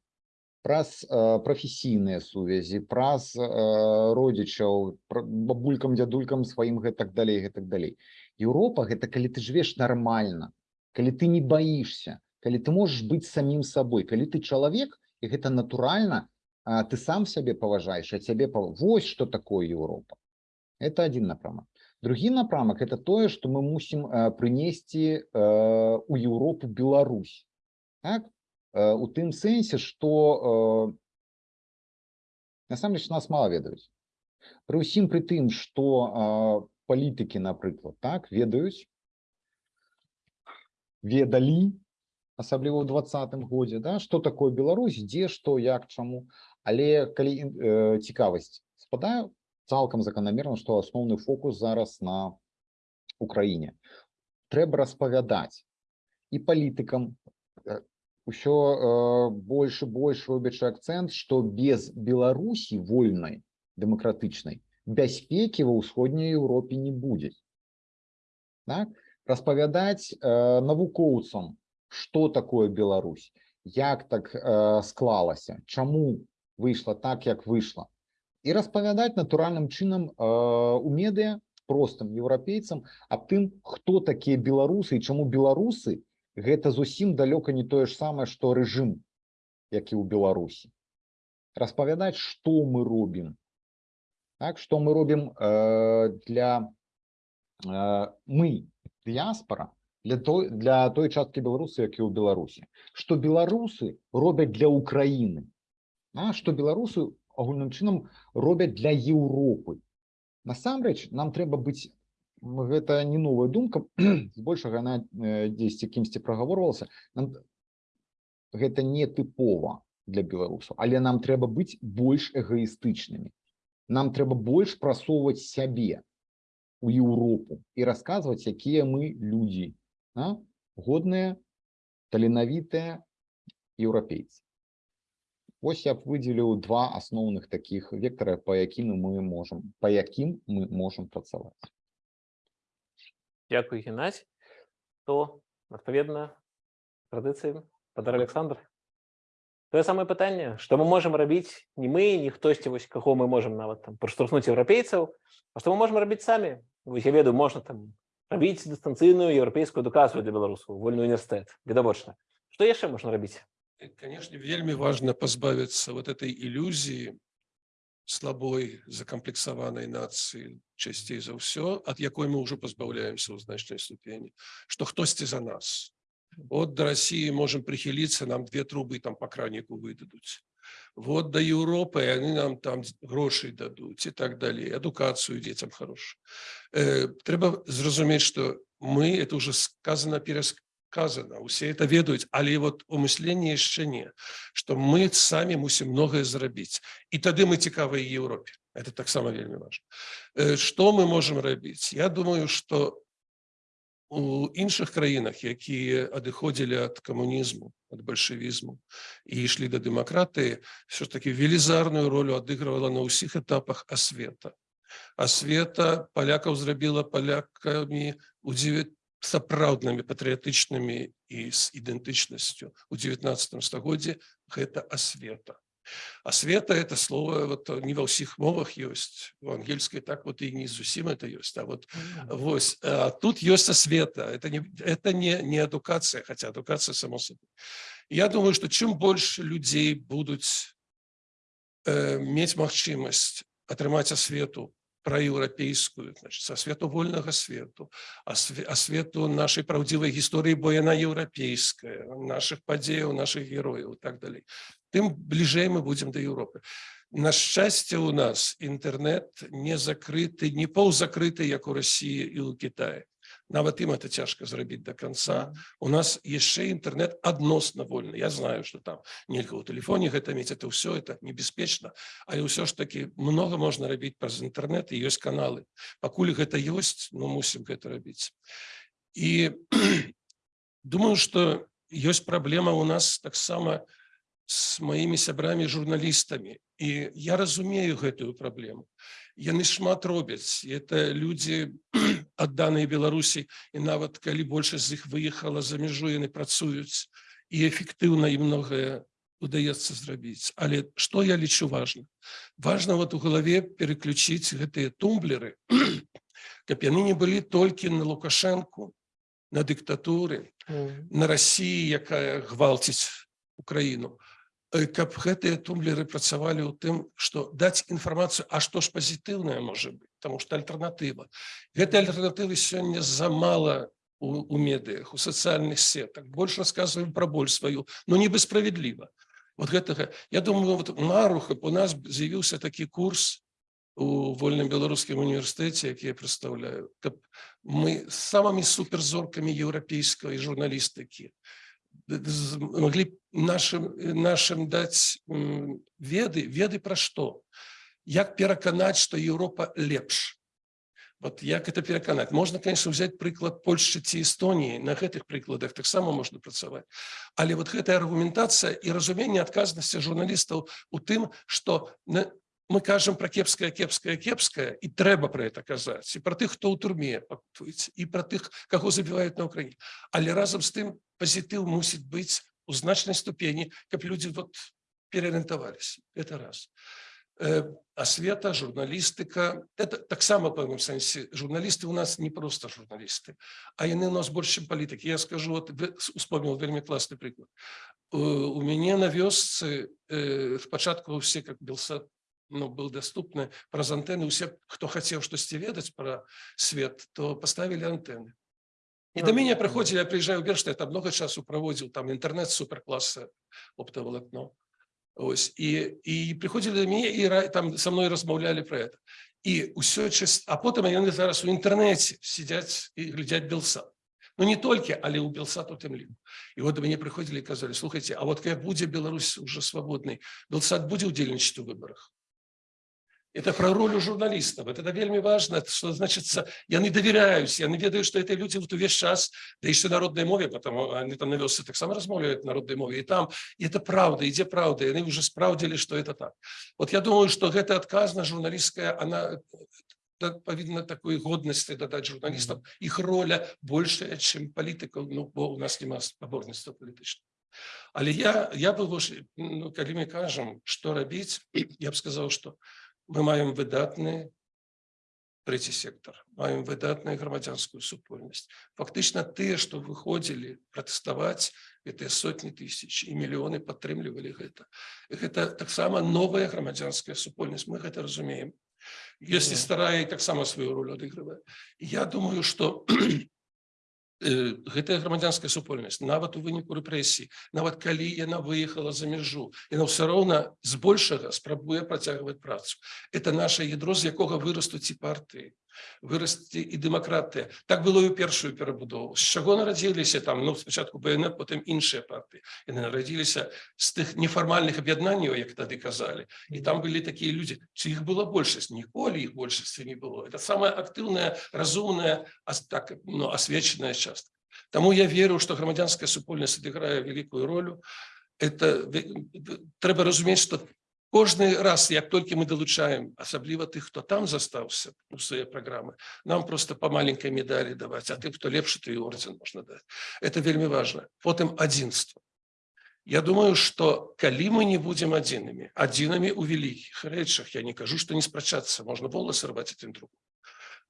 праз э, прафесійныя сувязі праз э, родзічаў бабулькам дзядулькам сваім гэтак далей гэтак далей. Еўропа гэта калі ты жывеш нармальна калі ты не баішся калі ты можаш быць самім сабой калі ты чалавек і гэта натуральна а, ты сам сябе паважаеш а цябе пав- вось что такое Еўропа это один напрамак другі напрамак это тое что мы мусім прынесці у Еўропу Беларусь так? У тым сэнсе что э, насамрэч нас мала ведаюць пры ўсім пры тым что э, палітыкі напрыклад так ведаюць ведалі асабліва ў двадцатым годзе да что такое Беларусь дзе што як чаму але калі э, цікавасць спадаю цалкам заканамерна што асноўны фокус зараз на Украіне. Трэба распавядаць і палітыкам э, усё э, больш больш робячы акцэнт што без Беларусі вольнай дэмакратычнай бяспекі ва ўсходняй Еўропе не будзе. Так? распавядаць э, навукоўцам што такое Беларусь? Як так э, склалася чаму выйшла так як выйшла і распавядаць натуральным чынам э, у медыа простым еўрапейцам аб тым хто такія беларусы і чаму беларусы гэта зусім далёка не тое ж самае што рэжым як і ў беларусі. Распавядаць што мы робім. Так што мы робім э, для э, мы дыяспора для той для той часткі беларусы як і ў беларусі што беларусы робяць для Украіны а што беларусы агульным чынам робяць для Еўропы насамрэч нам трэба быць гэта не новая думка збольшага э, дзесьці кімсьці прагаворвалася нам гэта не тыпова для беларусаў але нам трэба быць больш эгоістычнымі нам трэба больш прасоўваць сябе у Еўропу і расказваць якія мы людзі а? годныя таленавітыя еўрапейцы Вось я б выдзеліў два асноўных такіх вектара па якім мы можам па якім мы можам працаваць Дякую, Геннадій. То, відповідно, традиціям, Петр Олександр. Те саме питання, що ми можемо робити не ми, не хтось, ось, кого ми можемо навіть там проштовхнути європейців, а що ми можемо робити самі. Ось я веду, можна там робити дистанційну європейську едукацію для білорусів, вольний університет, відобочно. Що ще можна робити? И, Конечно, вельми важно позбавиться вот этой иллюзии слабой закомплексованной нации частей за все, от якой мы уже позбавляемся у значной ступени, что хтосьці за нас. Вот до России можем прихилиться, нам две трубы там по кранику выдадут. Вот до Европы, и они нам там грошей дадут и так далее, адукацию детям хорошую. Э, Треба зразуметь, что мы, это уже сказано, пересказано, усе это ведаюць але вот у мысленні яшчэ не. Что мы самі мусім многае зрабіць і тады мы цікавыя Еўропе это таксама вельмі важно. Что мы можем рабіць Я думаю что у іншых краінах якія адыходзілі ад камунізму ад бальшавізму і ішлі да дэмакратыі все ж таки велізарную ролю адыгрывала на ўсіх этапах асвета. Асвета палякаў зрабіла палякамі у 9 сапраўднымі патрыятычнымі і з ідэнтычнасцю. У 19 стагоддзе гэта асвета асвета это слово вот не ва ўсіх мовах ёсць у ангельскай так вот і не зусім это ёсць а вот вось а тут ёсць асвета это не это не не адукацыя хотя адукацыя само собой я думаю что чым больш людзей будуць э, мець магчымасць атрымаць асвету праеўрапейскую значит са свету вольнага свету а свету нашай праўдзівай гісторыі бо яна еўрапейская наших падзеяў наших герояў і так далей тым бліжэй мы будзем да Еўропы на шчасце у нас інтэрнет не закрыты не паўзакрыты як у Росіі і ў Китае нават ім это цяжка зрабіць до конца. У нас яшчэ інтэрнет адносна вольны Я знаю что там нельга ў тэлефоне гэта мець это ўсё это небяспечна але ўсё ж таки много можна рабіць праз інтэрнет і ёсць каналы. Пакуль гэта ёсць ну мусім гэта рабіць і думаю что ёсць праблема у нас таксама с маімі сябрамі журналістамі і я разумею гэтую праблему яны шмат робяць. Это людзі адданыя беларусі і нават калі большасць з іх выехала за мяжу яны працуюць. І эфектыўна і многае удаецца зрабіць. Але что я лічу важно важно вот у галаве переключіць гэтыя тумблеры каб яны не былі толькі на лукашэнку на дыктатуры на Росіі якая гвалціць Украіну Э, каб гэтыя тумблеры працавалі ў тым што даць інфармацыю А што ж пазітыўнае можа быть? Потому что альтэрнатыва гэтай альтэрнатывы сёння замала у, у медыях у сацыяльных сетах больш рассказываем пра боль сваю но нібы справядліва вот гэтага я думаю вот наруха у нас з'явіўся такі курс у вольным беларускім універсітэце які я прадстаўляю каб мы самымі суперзоркамі еўрапейскай журналістыкі могли нашим нашим даць веды веды пра што як пераканаць что Еўропа лепш вот як это пераканаць можна конечно взять прыклад Польшчы ці Эстоніі на гэтых прыкладах таксама можна працаваць але вот гэтая аргументацыя і разуменне адказнасці журналістаў у тым что на мы кажам про кепскае кепскае кепскае і трэба про это казаць і про тых хто ў турме і про тых каго забіваюць на Украіне але разам з тым пазітыў мусіць быць у значнай ступені каб люди вот переарыентаваліся это раз. Асвета журналістыка это таксама пэўным сэнсе журналісты у нас не просто журналісты а яны у нас больш чым палітыкі я скажу вот успомнил вельмі класны прыклад у мяне на вёсцы спачатку все как белсад ну, был доступны праз антенны усе хто хацеў штосьці ведаць про свет то поставили антенны і да. мяне прыходзілі я приезжаю бершта там много часу праводзіў там інтэрнет суперкласса оптовалакно Ось. І і прыходзілі да мяне і там со мной размаўлялі про это. І ўсё чыс... а потым яны зараз у інтэрнэце сядзяць і глядзяць белсат Ну не толькі але ў белсат у тым ліку і вот до мяне прыходзілі і казалі слухайте А вот как будзе Беларусь уже свабоднай белсат будзе удзельнічаць у выборах это про роль у журналистов. Это вельми важно, что, значит, яны доверяюсь, яны ведаю, что это люди вот увесь час, да еще народной мове, потому они там на вёсы так само размовляют народной мове, и там, и это правда, и где правда, и они уже справдили, что это так. Вот я думаю, что эта отказна журналистская, она да, повинна такой годности додать журналистам, их роля большая, чем политиков, ну, бо у нас нема спаборництва політичного. Але я, я бы, ну, коли мы кажем, что робить, я бы сказал, что ми маємо видатний третій сектор, маємо видатную громадянскую супольность. Фактично те, что выходили протестовать, это сотни тысяч, и миллионы подтримливали это. Это так само новая громадянская супольность, мы это разумеем. Если старая так само свою роль отыгрывает. Я думаю, что гэтая грамадзянская супольнасць нават у выніку рэпрэсій нават калі яна выехала за мяжу яна ўсё роўна збольшага спрабуе працягваць працу. Это наше ядро з якога вырастуць і партыі вырасці і дэмакратыя так было і ў першую перабудову з чаго нарадзіліся там? Ну спачатку бнет потым іншыя партыі яны нарадзіліся з тых нефармальных аб'яднанняў як тады казалі і там былі такія людзі ці іх была большасць ніколі іх большасці не было. Это самая актыўная разумная так ну, асвечаная частка. Таму я веру што грамадзянская супольнасць адыграе вялікую ролю это трэба разумець што Кожны раз як толькі мы далучаем асабліва тых хто там застаўся у свае праграмы нам просто по маленькой медалі даваць а тым хто лепш ты орден можна даць это вельмі важно потым адзінства Я думаю что калі мы не будем адзінымі адзінамі у вялікіх рэчах я не кажу что не спрачацца можна волосы рваць один друг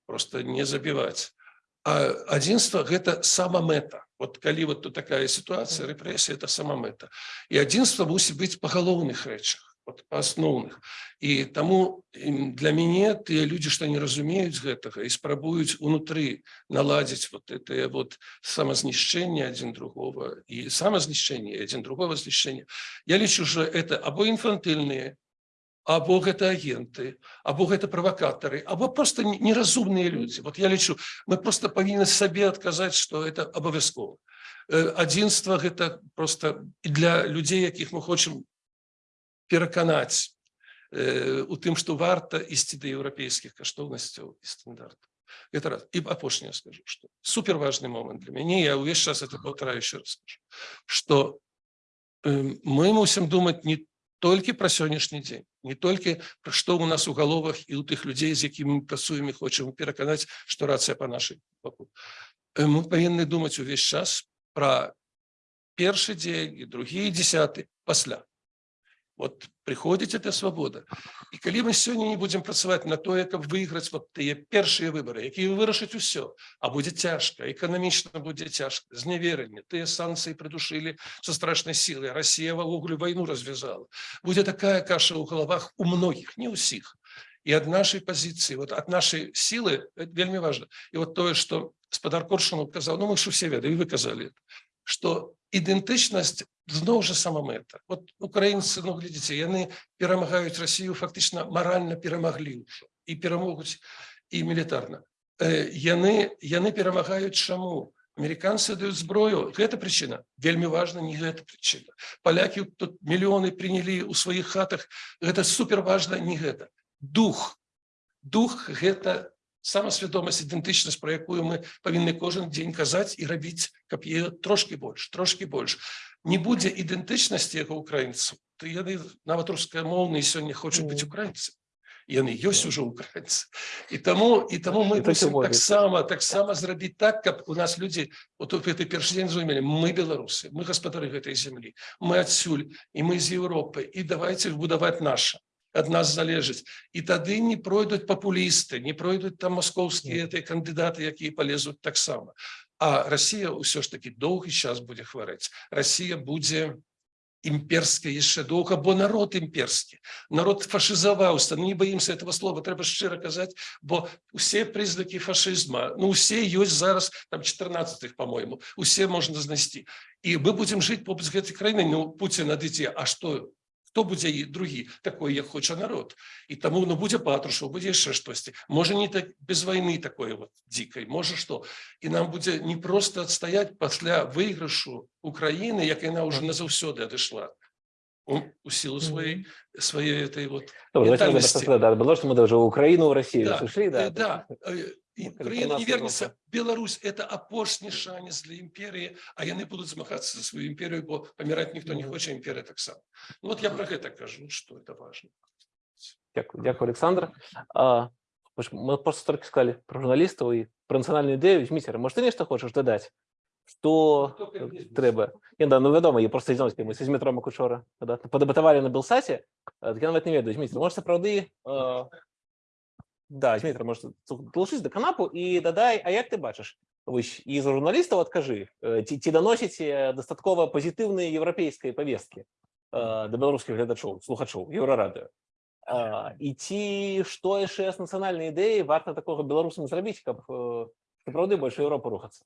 просто не забіваць а адзінства гэта сама мэта вот калі вот тут такая ситуация рэпрэсія это сама мэта і адзінства мусіць быць па галоўных рэчах вот, асноўных і таму для мяне тыя людзі што не разумеюць гэтага і спрабуюць унутры наладзіць вот это вот самазнішчэнне адзін другого і самазнішчэнне адзін другого знішчэння я лічу же это або інфантыльныя або гэта агенты або гэта правакатары або просто неразумныя людзі вот я лічу мы просто павінны сабе адказаць что это абавязкова адзінства гэта просто для людзей якіх мы хочам пераканаць э, у тым што варта ісці да еўрапейскіх каштоўнасцяў і стандартаў это раз і апошняе скажу что супер важный момант для мяне я ўвесь час это паўтараю еще раз скажу что э, мы мусім думаць не толькі пра сённяшні дзень не толькі пра што у нас у галовах і у тых людзей з якімі мы працуем і хочам пераканаць што рацыя па нашай баку мы павінны думаць увесь час пра першы дзень і другі дзясяты пасля Вот приходит эта свобода. І калі мы сёння не будем працаваць на тое, каб выйграць вот тыя першыя выборы, якія вырашаць усё, а будзе цяжка, эканамічна будзе цяжка, зневеранне, тыя санкцыі придушылі со страшнай сілай, Россия ввогуле вайну развязала. Будзе такая каша ў галавах у многіх, не ўсіх. І ад нашай пазіцыі, вот ад нашай сілы вельмі важна. І вот тое, што спадар Коршунов казаў, ну мы ж усе ведаем, і вы казалі, што ідэнтычнасць зноў жа сама мэта вот украінцы ну глядзіце яны перамагаюць Россию фактычна маральна перамаглі ўжо і перамогуць і мілітарна э, яны яны перамагаюць чаму американцы даюць зброю гэта прычына вельмі важна не гэта прычына палякі тут мільёны прынялі ў сваіх хатах гэта супер важна не гэта дух дух гэта самасвядомасць ідэнтычнасць про якую мы павінны кожен дзень казаць і рабіць каб е трошки больш трошки больш. Не будзе ідэнтычнасці яго украінцаў то яны нават рускамоўныя сёння хочуць быць украінцы яны ёсць ужо украінцы. І таму і таму мы таксама таксама зрабіць так каб у нас людзі вот у гэты першы дзень зумелі мы беларусы мы гаспадары гэтай зямлі мы адсюль і мы з Еўропы і давайте будаваць наша ад нас залежыць і тады не пройдуць папулісты не пройдуць там маскоўскія этой кандыдаты якія полезуць таксама а Россия ўсё ж таки доўгі час будзе хварэць Россия будзе імперская яшчэ доўга бо народ імперскі народ фашизаваўся ну, не боимся этого слова трэба шчыра казаць бо усе прызнакі фашизма ну усе ёсць зараз там 14 по-моему усе можна знайсці і мы будем жыць побач гэтай краіны ну Путин адыдзе А что хто будзе і другі такой як хоча народ. І таму ну будзе патрушаў будзе яшчэ штосьці. Можа не так без войны такой вот дзікай можа што. І нам будзе не просто адстаяць пасля выйгрышу Украіны як яна уже назаўсёды адышла. У, у силу своей своей этой вот Добре, да, было, что мы даже в Россию Да, ушли, да. Э, да. Э, і Ну, Украина не Калькулятор вернется Европы. Беларусь это апошні шанец для імперії а яны будуць змагацца за сваю імперію бо паміраць ніхто не Мгм. хоча імперія таксама Ну, вот я про гэта кажу что это важно Дякую, дякую, Олександр. А, ви ж- ми просто тільки сказали про журналістів і про національну ідею. Змітер, може, ти нечто хочеш додати? Що Тільки вниз. треба? Ні, да, ну відомо, я просто знову ми з Дмитром Акучора да, подебатували на Білсаті, е, так я навіть не ведаю. Змітер, може, це правди? Е, да, Змітер, може, долучись до канапу і додай, а як ти бачиш? Ось, із журналістів от кажи, е, ті, ті доносите достатково позитивної європейської повістки е, до білоруських глядачів, слухачів, Єврорадіо. А, і ці што яшчэ з нацыянальнай ідэі варта такога беларусам зрабіць каб сапраўды больш Еўропу рухацца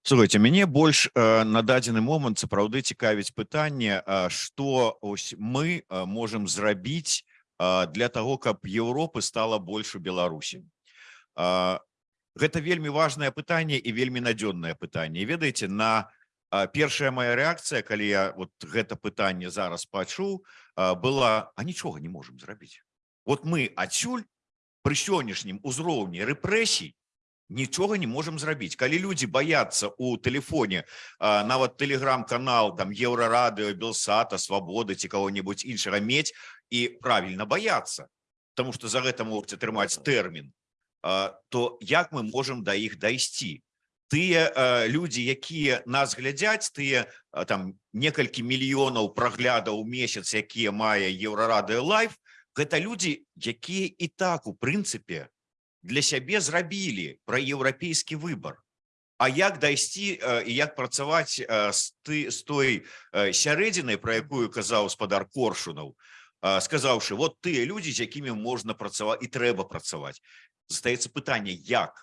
Слухайте, мяне больш на дадзены момант сапраўды цікавіць пытанне што ось мы можем зрабіць для того каб Еўропы стала больш у Беларусі гэта вельмі важное пытанне і вельмі надзённае пытанне ведаеце на першая моя рэакцыя калі я вот гэта пытанне зараз пачуў была а нічога не можем зрабіць вот мы адсюль пры сённяшнім узроўні рэпрэсій нічога не можем зрабіць калі люди боятся у телефоне а, нават телеграм-канал там еўрарадыо белсата свабоды ці кого-нибудь іншага мець і правильно бояться потому что за гэта можете атрымаць тэрмін то як мы можем до іх дайсці тыя люди якія нас глядзяць тыя там некалькі мільёнаў праглядаў месяц якія мае еўрарадыо лайф гэта люди якія і так у прынцыпе для сябе зрабілі пра еўрапейскі выбор А як дайсці э, і як працаваць э, з ты з той э, сярэдзінай про якую казаў спадар коршунаў э, сказаўшы вот тыя людзі з якімі можна працаваць і трэба працаваць застаецца пытанне як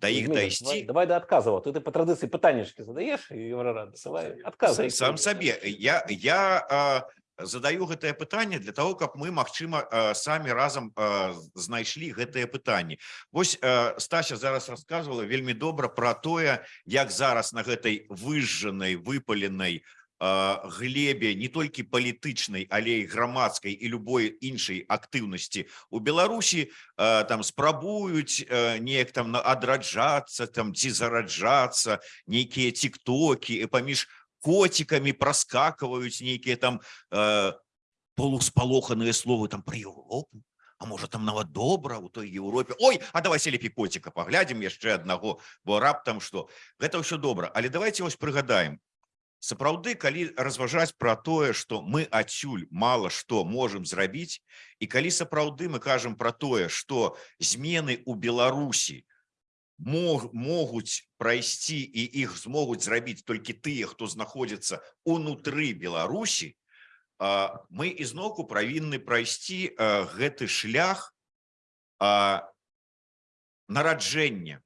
да іх Змітер, дайсці давай, давай да адказаў ты, ты па традыцыі пытаннечкі задаеш і Еўрарада давай адказы сам сабе я я а, задаю гэтае пытанне для того каб мы магчыма самі разам знайшлі гэтае пытанне Вось а, Стася зараз рассказывала вельмі добра про тое як зараз на гэтай выжжанай выпаленай а, глебе не толькі палітычнай але і грамадскай і любой іншай актыўнасці у Беларусі там спрабуюць неяк там на- адраджацца там ці зараджацца нейкія тиктоки паміж котиками проскакивают некие там э, полуспалоханные словы там про Европу а может там нават добра у той Европе. Ой а давайте лепей котика поглядим яшчэ аднаго бо раптам что гэта ўсё добра але давайте вось прыгадаем сапраўды калі разважаць про тое что мы адсюль мало что можем зрабіць і калі сапраўды мы кажам про тое что змены у Беларусі мог, могуць прайсці і іх змогуць зрабіць толькі тыя хто знаходзіцца унутры Беларусі а, мы ізноўку павінны прайсці а, гэты шлях а, нараджэння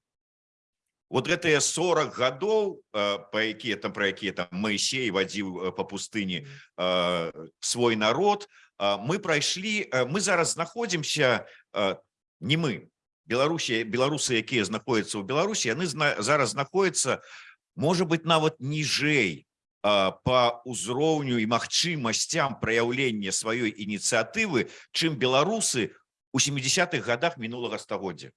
вот гэтыя 40 гадоў па якія там про якія там Маісей вадзіў а, па пустыні а, свой народ а, мы прайшлі а, мы зараз знаходзімся а, не мы Беларусі беларусы якія знаходзяцца ў Беларусі яны зна, зараз знаходзяцца можа быть нават ніжэй по ўзроўню і магчымасцям праяўлення сваёй ініцыятывы чым беларусы у 70-х годах мінулага стагоддзя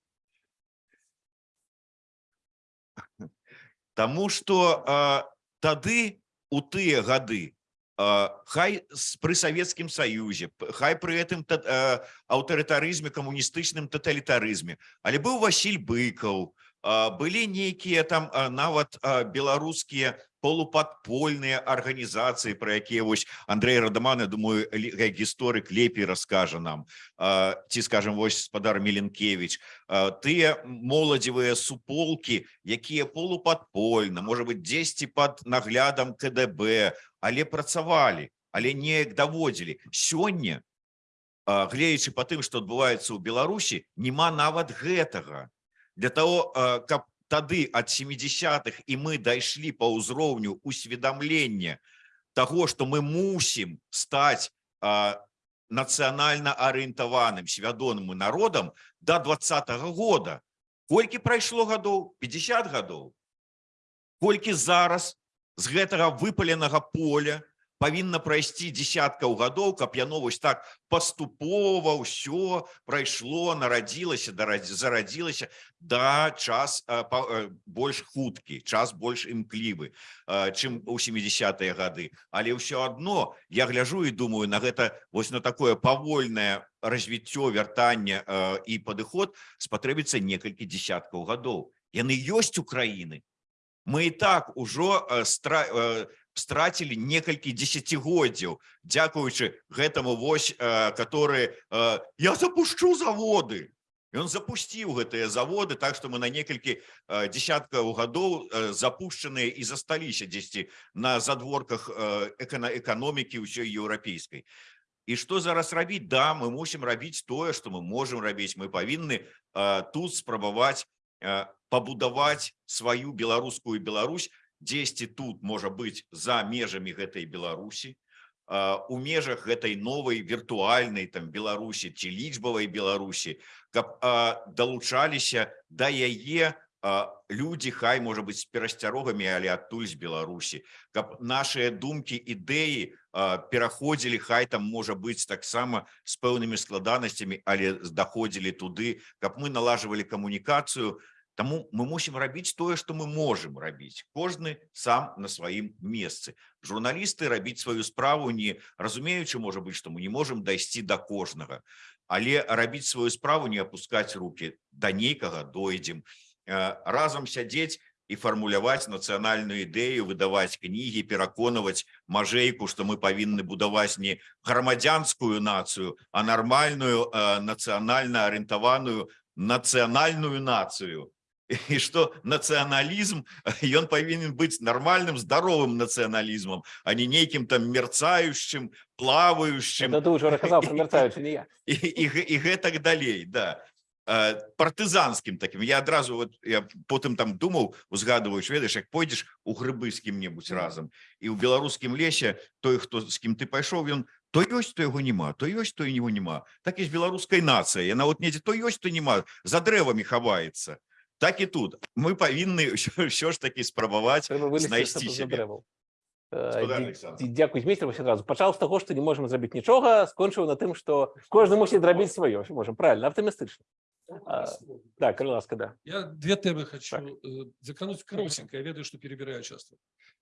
Таму что а, тады у тыя гады хай с- пры савецкім саюзе хай пры гэтым а, аўтарытарызме камуністычным таталітарызме але быў Васіль быкаў а, былі нейкія там нават беларускія полупадпольныя арганізацыі про якія вось Андрей радаман я думаю гісторык лепей раскажа нам. Ці скажем вось спадар меленкевич тыя моладзевыя суполкі якія полупадпольна можа быть дзесьці под наглядам КДБ але працавалі але неяк даводзілі. Сёння а, гледзячы по тым что адбываецца ў Беларусі няма нават гэтага. Для того каб тады ад 70-х і мы дайшлі по ўзроўню усведамлення того что мы мусім стаць нацыянальна арыентаваным свядомым народам до двадцатого года. Колькі прайшло гадоў? 50 гадоў. Колькі зараз з гэтага выпаленага поля павінна прайсці десяткаў гадоў каб яно вось так паступова ўсё прайшло нарадзілася зарадзілася. Да час а, больш хуткі час больш імклівы а, чым у 70-е гады. Але ўсё адно я гляжу і думаю на гэта вось на такое павольнае развіццё вяртання і падыход спатрэбіцца некалькі десяткаў гадоў. Яны ёсць украіны мы і так ужо э, стра э, страцілі некалькі десятгоддзяў дзякуючы гэтаму вось э, который э, я запушчу заводы! Ён запусціў гэтыя заводы так што мы на некалькі десяткаў гадоў запушчаныя і засталіся дзесьці на задворках экана эканомікі ўсёй еўрапейскай. І што зараз рабіць? Да мы мусім рабіць тое што мы можемм рабіць. Мы павінны тут спрабаваць пабудаваць сваю беларускую Беларусь. Дзесьці тут можа быць за межамі гэтай Беларусі а, у межах гэтай новай віртуальнай там Беларусі ці лічбавай Беларусі каб а, далучаліся да яе людзі хай можа быць перасцярогамі але адтуль з Беларусі каб нашыя думкі ідэі пераходзілі хай там можа быць таксама з пэўнымі складанасцямі але даходзілі туды. Каб мы налажвалі камунікацыю Таму мы мусім рабіць тое, што мы можам рабіць. Кожны сам на сваім месцы. Журналісты рабіць сваю справу не разумеючы, можа быць, што мы не можам дайсці да кожнага, але рабіць сваю справу не апускаць руки да нейкага дойдзем. Э, разам сядзець і фармуляваць нацыянальную ідэю, выдаваць кнігі, пераконваць мажэйку, што мы павінны будаваць не грамадзянскую нацыю, а нармальную э, нацыянальна арыентаваную нацыянальную нацыю і што нацыяналізм ён павінен быць нармальным здаровым нацыяналізмам а не нейкім там мерцающим плавающим. Это ты уже рассказал про мерцаючы, не я. і, і, гэ- і гэтак далей да. Э, партызанскім таким. Я адразу вот я потым там думаў узгадываеш ведаеш як пойдзеш у грыбы з кім-небудзь разам і ў беларускім лесе той хто з кім ты пайшоў ён то ёсць то яго няма то ёсць то і него няма так і з беларускай нацыя яна вот недзе то ёсць то няма за дрэвамі хаваецца так і тут мы павінны ўсё, ўсё ж таки спрабаваць Треба вылезти знайсці з-за сябе дрэваў. Гаспадар Э, Александр. дзе- Дзякуй змейстер вось адразу пачаў з таго, што не можам зрабіць нічога, скончыў на тым, што кожны мусіць зрабіць сваё можам правильно аптымістычна. А, Так, калі ласка, да. Я две темы хочу Так. э, закрануть коротенько. Я ведаю, что перебираю часто.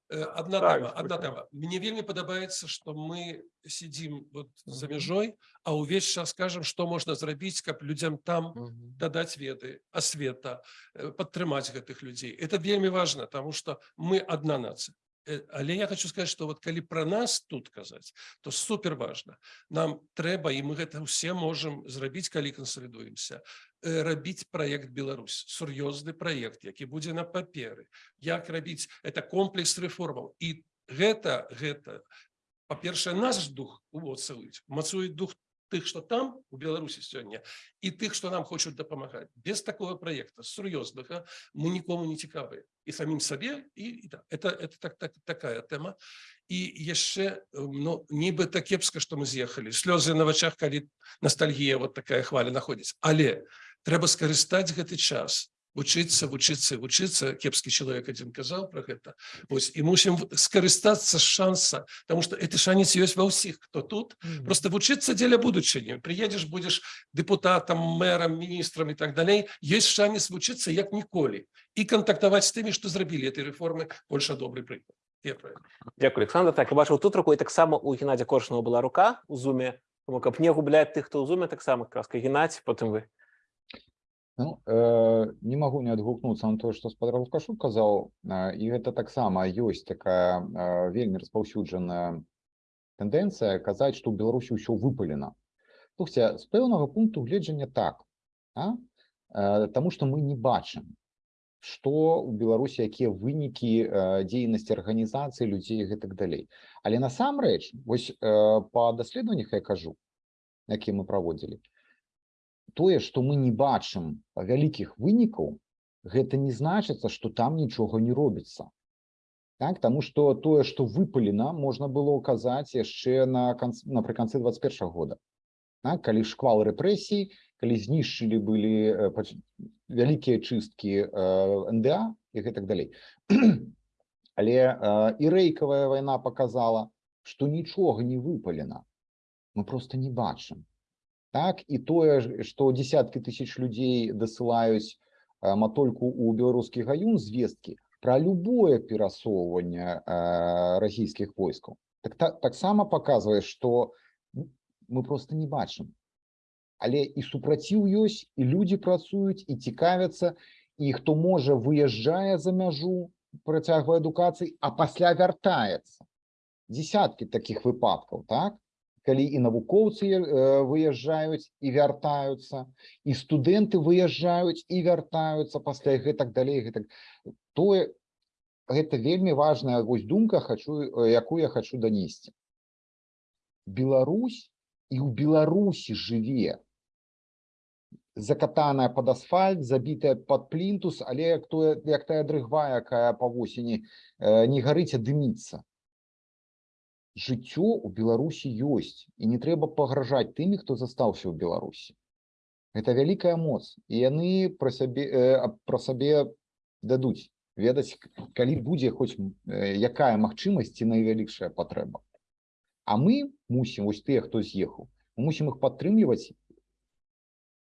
Э, Одна Так, тема, одна слушай. тема. Мне вельмі падабаецца, что мы сидим вот за мяжой, а увесь час скажем, что можно зрабіць, каб людям там дадаць веды, асвета, э, падтрымаць гэтых людзей. Это вельмі важно, потому что мы одна нация. Э, Але я хочу сказать, что вот калі про нас тут казаць, то супер важно. Нам трэба, і мы гэта ўсе можем зрабіць, калі кансалідуемся, э, рабіць проект Беларусь, сур'ёзны проект, які будзе на паперы. Як рабіць это комплекс рэформаў. І гэта гэта па-першае наш дух увоцаюць, мацуюць дух тых, што там у Беларусі сёння і тых, што нам хочуць дапамагаць. Без такого проекта сур'ёзнага мы нікому не цікавыя і самім сабе і, і да. это, это так, так, такая тэма. І яшчэ ну, нібыта кепска, што мы з'ехалі. Слёзы на вачах, калі ностальгія вот такая хваля находіць. Але трэба скарыстаць гэты час вучыцца вучыцца вучыцца кепскі чалавек адзін казаў про гэта Вось і мусім в- скарыстацца з шанса тому что это шанец ёсць ва ўсіх хто тут просто вучыцца дзеля будучыні приедзеш будзеш депутатам мэрам міністрам і так далей ёсць шанец вучыцца як ніколі і кантактаваць з тымі што зрабілі этой рэформы больше добрый прыклад Я правильно. Дзякуй Александр так я бачыў тут руку і таксама у Геннадзя Коршунова была рука у зуме тому каб не губляць тых хто ў зуме таксама краска Геннадзь потым вы Ну, э, не магу не адгукнуцца на тое, што спадар Лукашук казаў, э, і гэта таксама ёсць такая э, вельмі распаўсюджаная тэндэнцыя казаць, што ў Беларусі ўсё выпалена. Слухайце, з пэўнага пункту гледжання так, э, таму што мы не бачым, што ў Беларусі якія вынікі э, дзейнасці арганізацыі людзей гэтак далей. Але насамрэч, вось э, па даследаваннях я кажу, якія мы праводзілі, тое, што мы не бачым вялікіх вынікаў, гэта не значыцца, што там нічога не робіцца. Так, тому що тое, што выпалена, можна было ўказаць яшчэ на канц... напрыканцы 21 года. Так, калі шквал рэпрэсій, калі знішчылі былі э, пач- вялікія чысткі э, НДА і гэтак далей. Але э, і рэйкавая вайна показала, што нічога не выпалена. Мы просто не бачым. Так, і тое, што десяткі тысяч людзей дасылаюць э, матольку ў беларускі гаюн звесткі пра любое перасоўванне э, расійскіх войскаў. Так, та, таксама паказвае, што мы просто не бачым. Але і супраціў ёсць, і людзі працуюць і цікавяцца, і хто можа выязджае за мяжу, працягвае адукацыі, а пасля вяртаецца. Десяткі такіх выпадкаў, так? Калі і навукоўцы выязджаюць і вяртаюцца, і студэнты выязджаюць і вяртаюцца пасля гэтак далей гэтак тое гэта вельмі важная вось думка хочу якую я хочу данесці. Беларусь і ў Беларусі жыве закатаная под асфальт, забітая под плінтус, але як тое як тая дрыгва, якая па восені не гарыць, а дыміцца. Жыццё ў Беларусі ёсць і не трэба пагражаць тымі, хто застаўся ў Беларусі. Гэта вялікая моц і яны пра сябе э, пра сабе дадуць ведаць, калі будзе хоць э, якая магчымасць ці найвялікшая патрэба. А мы мусім вось тыя, хто з'ехаў, мусім іх падтрымліваць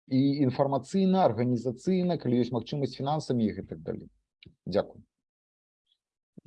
і інфармацыйна, арганізацыйна, калі ёсць магчымасць фінансамі і гэтак далей. Дзякую.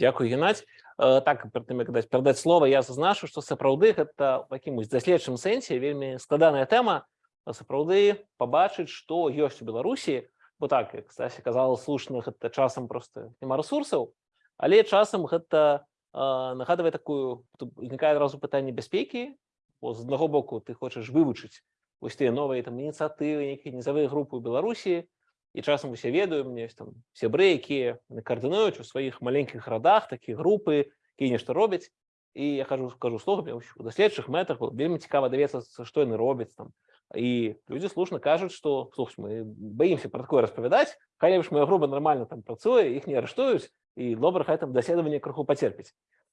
Дякую, Геннадзь. Э, Так, перад тым, як даць перадаць слова, я зазначу, што сапраўды гэта ў якімось даследчым сэнсе вельмі складаная тэма, сапраўды пабачыць, што ёсць у Беларусі, бо так, як Стася казала слушна, гэта часам проста няма рэсурсаў, але часам гэта э, нагадвае такую, узнікае адразу пытанне бяспекі, бо з аднаго боку ты хочаш вывучыць вось тыя новыя там ініцыятывы, нейкія нізавыя групы ў Беларусі, і часам усе ведаю, мне там сябры, якія каардынуюць у сваіх маленькіх радах такія групы, якія нешта робяць. І я кажу кажу слух у даследчых мэтах было вельмі цікава даведацца, што яны робяць там. І людзі слушна кажуць, што слух мы баімся пра такое распавядаць, хай лепш моя груба нармальна там працуе, іх не арыштуюць і добра хай там даследаванне крыху пацерпіць.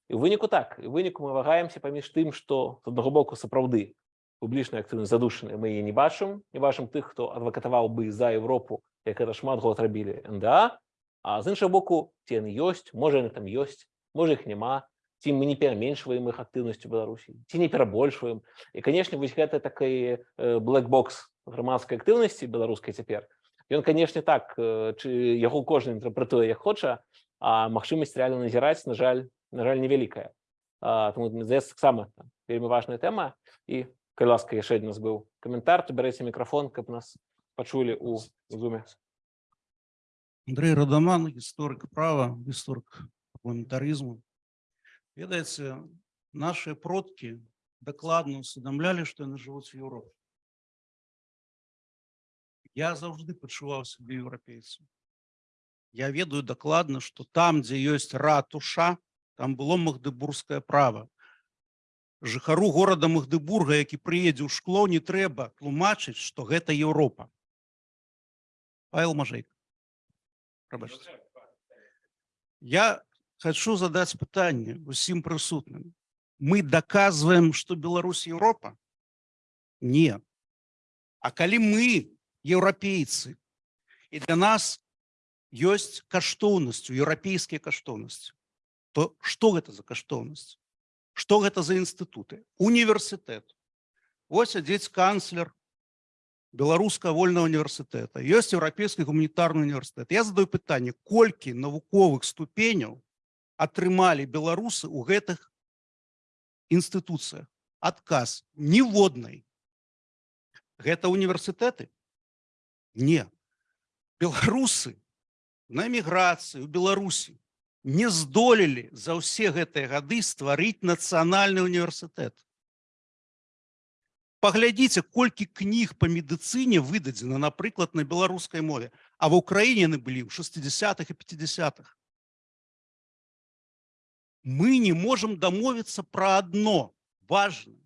І выніку так, і выніку мы вагаемся паміж тым, што з аднаго боку сапраўды публічная актыўнасць задушаная, мы яе не бачым, не бачым тых, хто адвакатаваў бы за Еўропу, як гэта шмат год рабілі НДА, а з іншага боку ці яны ёсць, можа там ёсць, можа іх няма, ці мы не пераменшваем іх актыўнасць у Беларусі, ці не перабольшваем. І канешне, вось гэта такі блэкбокс грамадскай актыўнасці беларускай цяпер. Ён, канешне, так, э, чы яго кожны інтэрпрэтуе як хоча, а магчымасць рэальна назіраць, на жаль, на жаль, невялікая. Таму здаецца таксама там, вельмі важная тэма і калі ласка яшчэ адзін у нас быў каментар, то бярэце мікрафон, каб нас пачулі у зуме. Андрей Радаман, гісторык права, гісторык парламентарызму. Ведаеце, нашыя продкі дакладна усведамлялі, што яны жывуць у Еўропе. Я заўжды пачуваў сябе еўрапейцам. Я ведаю дакладна, што там, дзе ёсць ратуша, там было магдыбургскае права. Жыхару горада Магдыбурга, які прыедзе ў шкло, не трэба тлумачыць, што гэта Еўропа. Павел Мажейка. Прабачце. Я хочу задать пытанне усім прысутным. Мы доказываем, что Беларусь Европа? Не. А калі мы еўрапейцы і для нас ёсць каштоўнасцю еўрапейскія каштоўнасці, то што гэта за каштоўнасць? Што гэта за інстытуты? Універсітэт. Вось сядзіць канцлер беларускага вольного універсітэта, ёсць еўрапейскі гуманітарны універсітэт. Я задаю пытанне, колькі навуковых ступеняў атрымалі беларусы ў гэтых інстытуцыях адказ ніводнай гэта універсітэты не. Беларусы на эміграцыі у беларусі не здолелі за ўсе гэтыя гады стварыць нацыянальны універсітэт паглядзіце колькі кніг по медыцыне выдадзена напрыклад на беларускай мове а в украіне яны былі ў 60-х і 50-х мы не можем домовиться про одно важное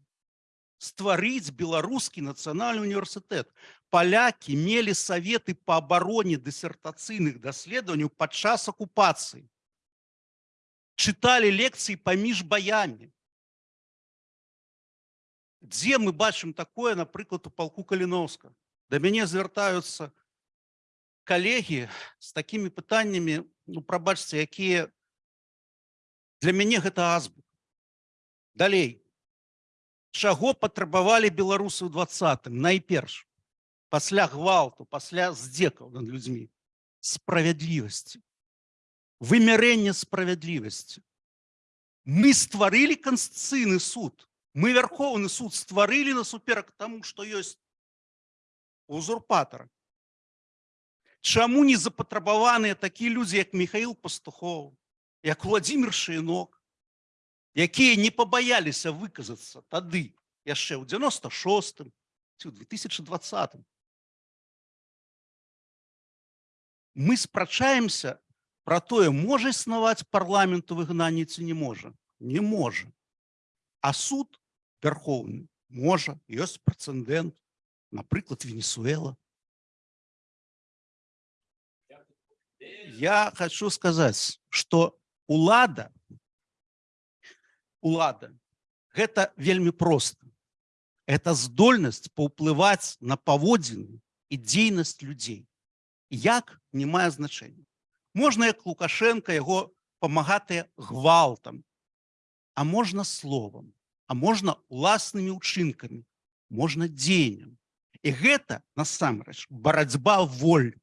стварыць беларускі нацыянальны універсітэт палякі мелі советы по абароне дысертацыйных даследаванняў падчас акупацыі читали лекции поміж баями. Где мы бачым такое, напрыклад, у полку Калиновска? До мяне звяртаюцца коллеги с такими пытаннями, ну, пробачьте, якія для мяне гэта азбука. Далей. Чаго патрабавалі беларусы ў двадцатым? Найперш, пасля гвалту, пасля здзекаў над людзьмі. Справядлівасці. Вымярэнне справядлівасці. Мы стварылі канстытуцыйны суд. Мы вярхоўны суд стварылі насуперак таму, што ёсць узурпатара. Чаму не запатрабаваныя такія людзі, як Михаил Пастухов, як Владимир Шейнок, якія не пабаяліся выказацца тады, яшчэ ў 96 ці ў 2020. Мы спрачаемся пра тое, можа існаваць парламент у выгнанні ці не можа. Не можа. А суд вярхоўны можа, ёсць прэцэдэнт, напрыклад, Венесуэла. Я хочу сказать, что улада, улада, это вельмі просто. Это здольнасць паўплываць на паводзіны і дзейнасць людзей. Як не мае значення. Можна як Лукашенко яго памагатыя гвалтам, а можна словам, а можна уласнымі ўчынкамі, можна дзеяннем. І гэта насамрэч барацьба воль.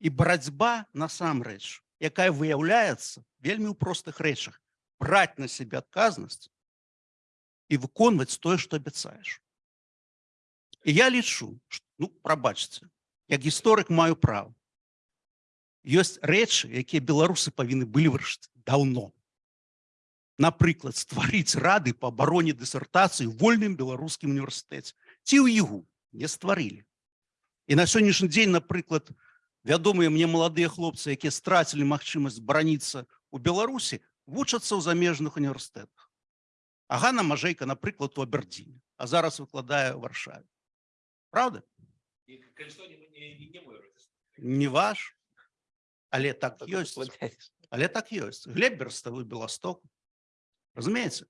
І барацьба насамрэч, якая выяўляецца вельмі ў простых рэчах, браць на сябе адказнасць і выконваць тое, што абяцаеш. І я лічу, што, ну, прабачце, як гісторык маю права. Ёсць рэчы, якія беларусы павінны былі вырашыць даўно. Напрыклад, стварыць рады па абароне дысертацыі вольным беларускім універсітэце. Ці ў ігу не стварылі. І на сённяшні дзень, напрыклад, вядомыя мне маладыя хлопцы, якія страцілі магчымасць бараніцца ў Беларусі, вучацца ў замежных універсітэтах. Агана Мажэйка, напрыклад, у Абердзіне, а зараз выкладае ў Варшаве. Правда? Не ваш, але так ёсць. Але так ёсць. Глеб Берставы Беласток. Разумееце?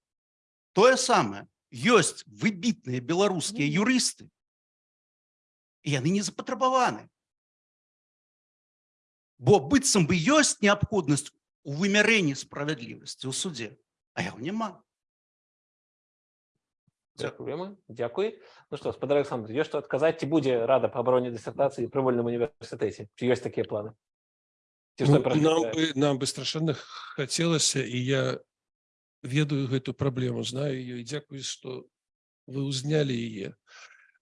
Тое самае. Ёсць выбітныя беларускія юрысты, і яны не запатрабаваны. Бо быццам бы ёсць неабходнасць у вымярэнні справядлівасці ў суде, а яго няма. Дякуємо. Дякую. Ну що, господар Олександр, є що адказати, ці буде Рада по обороні дисертації при вольному університеті? Чи є такі плани? Ці Ну, што нам перашкаджае? бы нам бы страшэнна хацелася і я ведаю гэту праблему знаю ее і дзякую што вы ўзнялі яе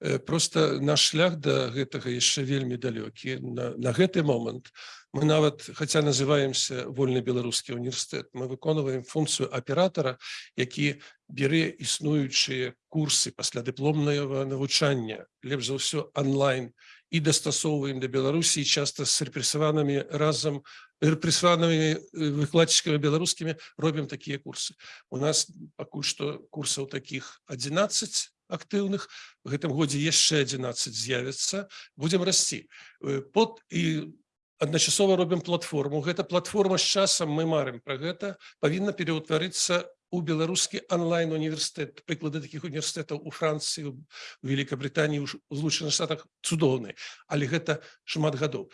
Э, просто наш шлях да гэтага яшчэ вельмі далёкі. На, на гэты момант мы нават хаця называемся вольны беларускі універсітэт мы выконваем функцыю аператора які бере існуючыя курсы пасля дыпломнага навучання лепш за ўсё онлайн і дастасоўваем да беларусі часто з рэпрессаванымі разам рэпрессаванымі выкладчыкамі беларускімі робім такія курсы. У нас пакуль што курсаў таких 11 актыўных гэтым годзе яшчэ 11 з'явіцца будзем расці Э, под і адначасова робім платформу. Гэта платформа з часам мы марым пра гэта павінна пераўтварыцца у беларускі онлайн універсітэт прыклады таких універсітэтаў у Францыі у Великабританії у злучаных штатах цудоўны але гэта шмат гадоў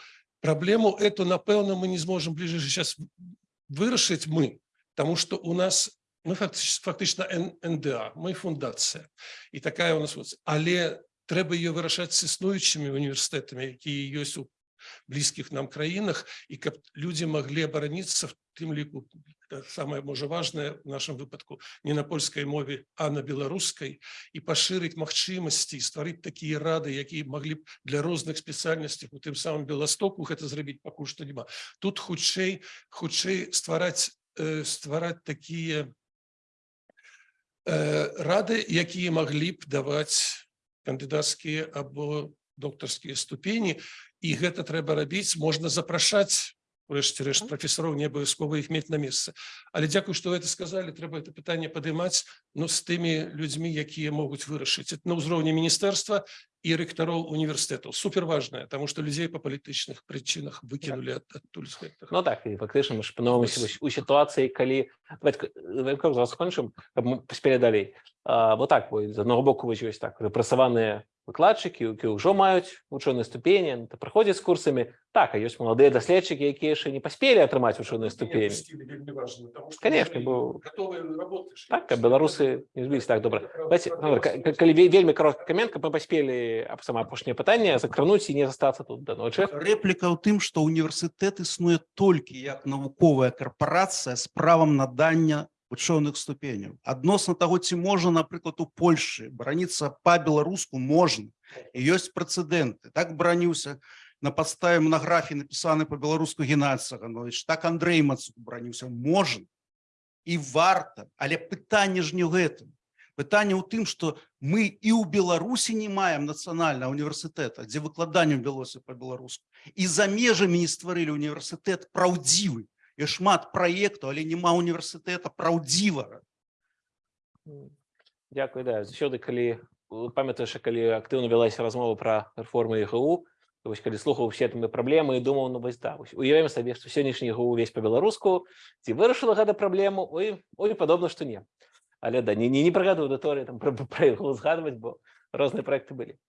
праблему эту напэўна мы не зможам бліжэйшы час вырашыць мы Таму што у нас мы фактычна, фактычна Н- НДА мы фундацыя і такая у нас вот але трэба ее вырашаць з існуючымі універсітэтамі якія ёсць у блізкіх нам краінах і каб людзі маглі абараніцца в тым ліку э, самае можа важное в нашем выпадку не на польскай мове а на беларускай і пашырыць магчымасці стварыць такія рады якія маглі б для розных спецыяльнасцях у тым самым беластоку гэта зрабіць пакуль што няма тут хутчэй хутчэй ствараць э, ствараць такія э, рады якія маглі б даваць кандыдацкія або доктарскія ступені і гэта трэба рабіць можна запрашаць врешті-решт прафесораў не абавязкова іх мець на месцы але дзякую што вы это сказалі трэба это пытанне падымаць но з тымі людзьмі якія могуць вырашыць это на ўзроўні міністэрства і рэктароў універсітэтаў суперважная тому что людзей па палітычных прычынах выкінулі ад- адтуль з гэтага Ну так, і фактично ми ж опиновуємося Ось. у ситуації, коли давайте давайте зараз кончимо, щоб ми поспіли далі. А, бо так, бо з одного боку ви ось так репресовані викладчики, які вже мають учені ступені, та приходять з курсами. Так, а є молоді дослідчики, які ще не поспіли отримати учені ступені. Конечно, бо- Так, а беларусы не збились так добра. Давайте, ну, калі ве- вельмі коротка каменка, мы паспелі аб сама апошняе пытанне закрануць і не застацца тут да ночы. Рэпліка ў тым, што універсітэт існуе толькі як навуковая карпорацыя з правам надання вучоных ступеняў. Адносна таго, ці можа, напрыклад, у Польшы бараніцца па-беларуску можна. І ёсць прэцэдэнты. Так бараніўся на падставе монаграфіі напісаны па-беларуску Геннадзь Саганович, так Андрей Мацук бараніўся можна і варта, але пытанне ж не ў гэтым. Пытанне ў тым, што мы і ў Беларусі не маем нацыянальнага універсітэта, дзе выкладаннем вялося па-беларуску. І за межамі не стварылі універсітэт праўдзівы. І шмат праектаў, але няма універсітэта праўдзівага. М, Дякую, да. Заўсёды, калі памятаеш, калі актыўна вялася размова пра рэформы то вось калі слухаў усе там праблемы і думаў, ну вось да, вось уявім сабе, што сённяшні ЕГУ увесь па-беларуску, ці вырашыла гэта праблему, ой, ой, падобна, што не. Але да, не, не, не пра гэту аўдыторыю там пра, пра ЕГУ згадваць, бо розныя праекты былі.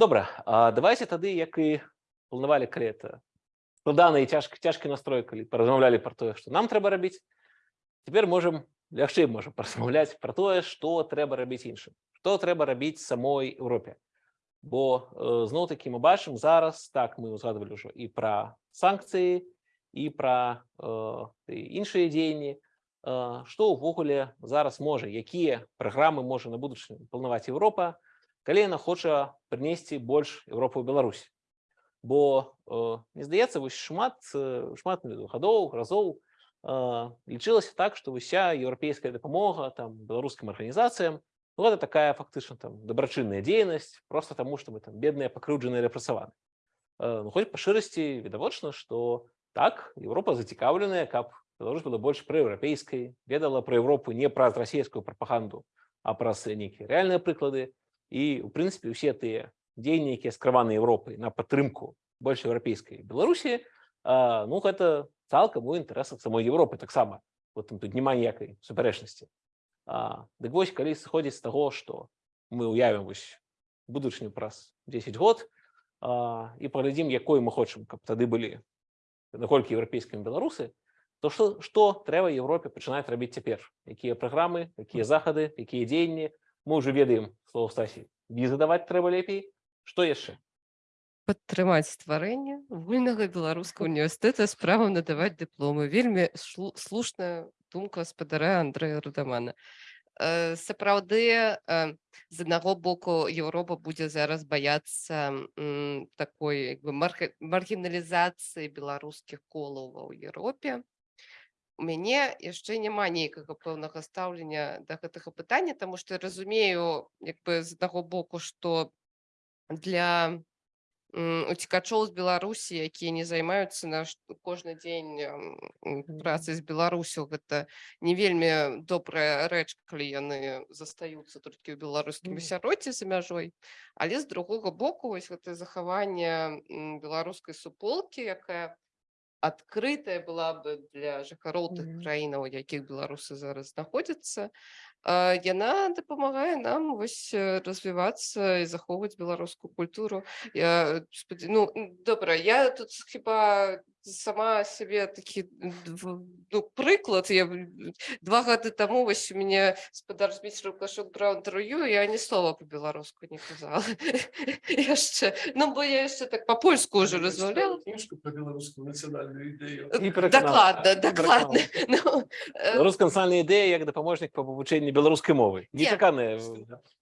Добра, а давайте тады, як і планавалі, калі это складаны і цяжкі, цяжкі настрой, калі паразмаўлялі пра тое, што нам трэба рабіць, цяпер можам лягчэй можа паразмаўляць пра тое, што трэба рабіць іншым, што трэба рабіць самой Еўропе. Бо э, зноў такі мы бачым зараз так мы узгадвалі ўжо і пра санкцыі і пра э, іншыя дзеянні, э, што ўвогуле зараз можа, якія праграмы можа на будучыню планаваць Еўропа, калі яна хоча прынесці больш Еўропу ў Беларусь. Бо э, мне здаецца вось шмат э, шмат гадоў разоў лічылася так, што уся еўрапейская дапамога там беларускім арганізацыям ну, гэта такая фактычна там дабрачынная дзейнасць просто таму што мы там бедныя пакрыўджаныя рэпрасаваны. Э, ну, хоць па шырасці відавочна, што так Еўропа зацікаўленая, каб Беларусь была больш праеўрапейскай, ведала пра Еўропу не праз расійскую прапаганду, а праз нейкія рэальныя прыклады і у прынцыпе усе тыя дзеянні, якія скраваны Еўропай на падтрымку больш еўрапейскай Беларусі, ну гэта цалкам у інтарэсах самой Еўропы таксама вот там тут няма ніякай супярэчнасці дык вось калі сыходзіць з таго што мы ўявім вось будучыню праз 10 год а, і паглядзім якой мы хочам каб тады былі. Наколькі еўрапейскімі беларусы то што што трэба Еўропе пачынаць рабіць цяпер? Якія праграмы якія захады якія дзеянні? Мы ўжо ведаем слово стасі візы даваць трэба лепей што яшчэ падтрымаць стварэнне вольнага беларускага універсітэта з правам надаваць дыпломы вельмі слушная думка спадара Андрэя Рудамана Э, сапраўды э, з аднаго боку Еўропа будзе зараз баяцца такой як бы маргіналізацыі беларускіх колаў ва ў Еўропе у мяне яшчэ няма нейкага пэўнага стаўлення да гэтага пытання таму што я разумею як бы з аднаго боку што для м, уцекачоў з беларусі якія не займаюцца наш кожны дзень працай з беларусю гэта не вельмі добрая рэч калі яны застаюцца толькі ў беларускім Мгм. асяроддзі за мяжой але з другога боку вось гэта захаванне беларускай суполкі якая адкрытая была бы для жыхароў тых краінаў якіх беларусы зараз знаходзяцца яна дапамагае нам вось э, развівацца і захоўваць беларускую культуру. Я спадзе- ну добра я тут хіба сама сябе такі ну, прыклад я два гады таму вось у мяне спадар зміцер кашок браў інтэрв'ю я ні слова по-беларуску не казала яшчэ ну бо я яшчэ так па-польску ўжо размаўляла пераканала. дакладна дакладна Беларуска нацыянальная ідэя як дапаможнік па вывучэнні беларускай мовы Не. нечаканая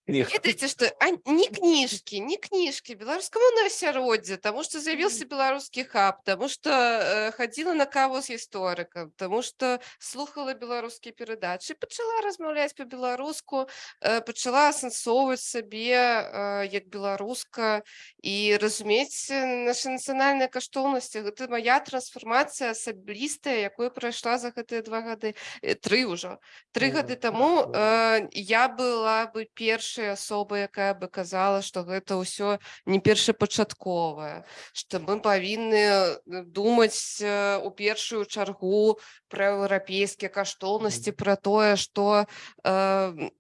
ведаеце што а, не кніжкі не кніжкі беларускамоўнае асяроддзе таму што з'явіўся беларускі хаб таму што э, хадзіла на каву з гісторыкам тому что слухала беларускія перадачы пачала размаўляць по-беларуску э, пачала асэнсоўваць сабе э, як беларуска і разумець э, нашы нацыянальныя каштоўнасці гэта моя трансфармацыя асабістая якую прайшла за гэтыя два гады э, тры ўжо тры гады таму э, я была бы першай асобай якая бы казала что гэта ўсё не першапачатковая што мы павінны э, думаць э, у першую чаргу пра еўрапейскія каштоўнасці пра тое што э,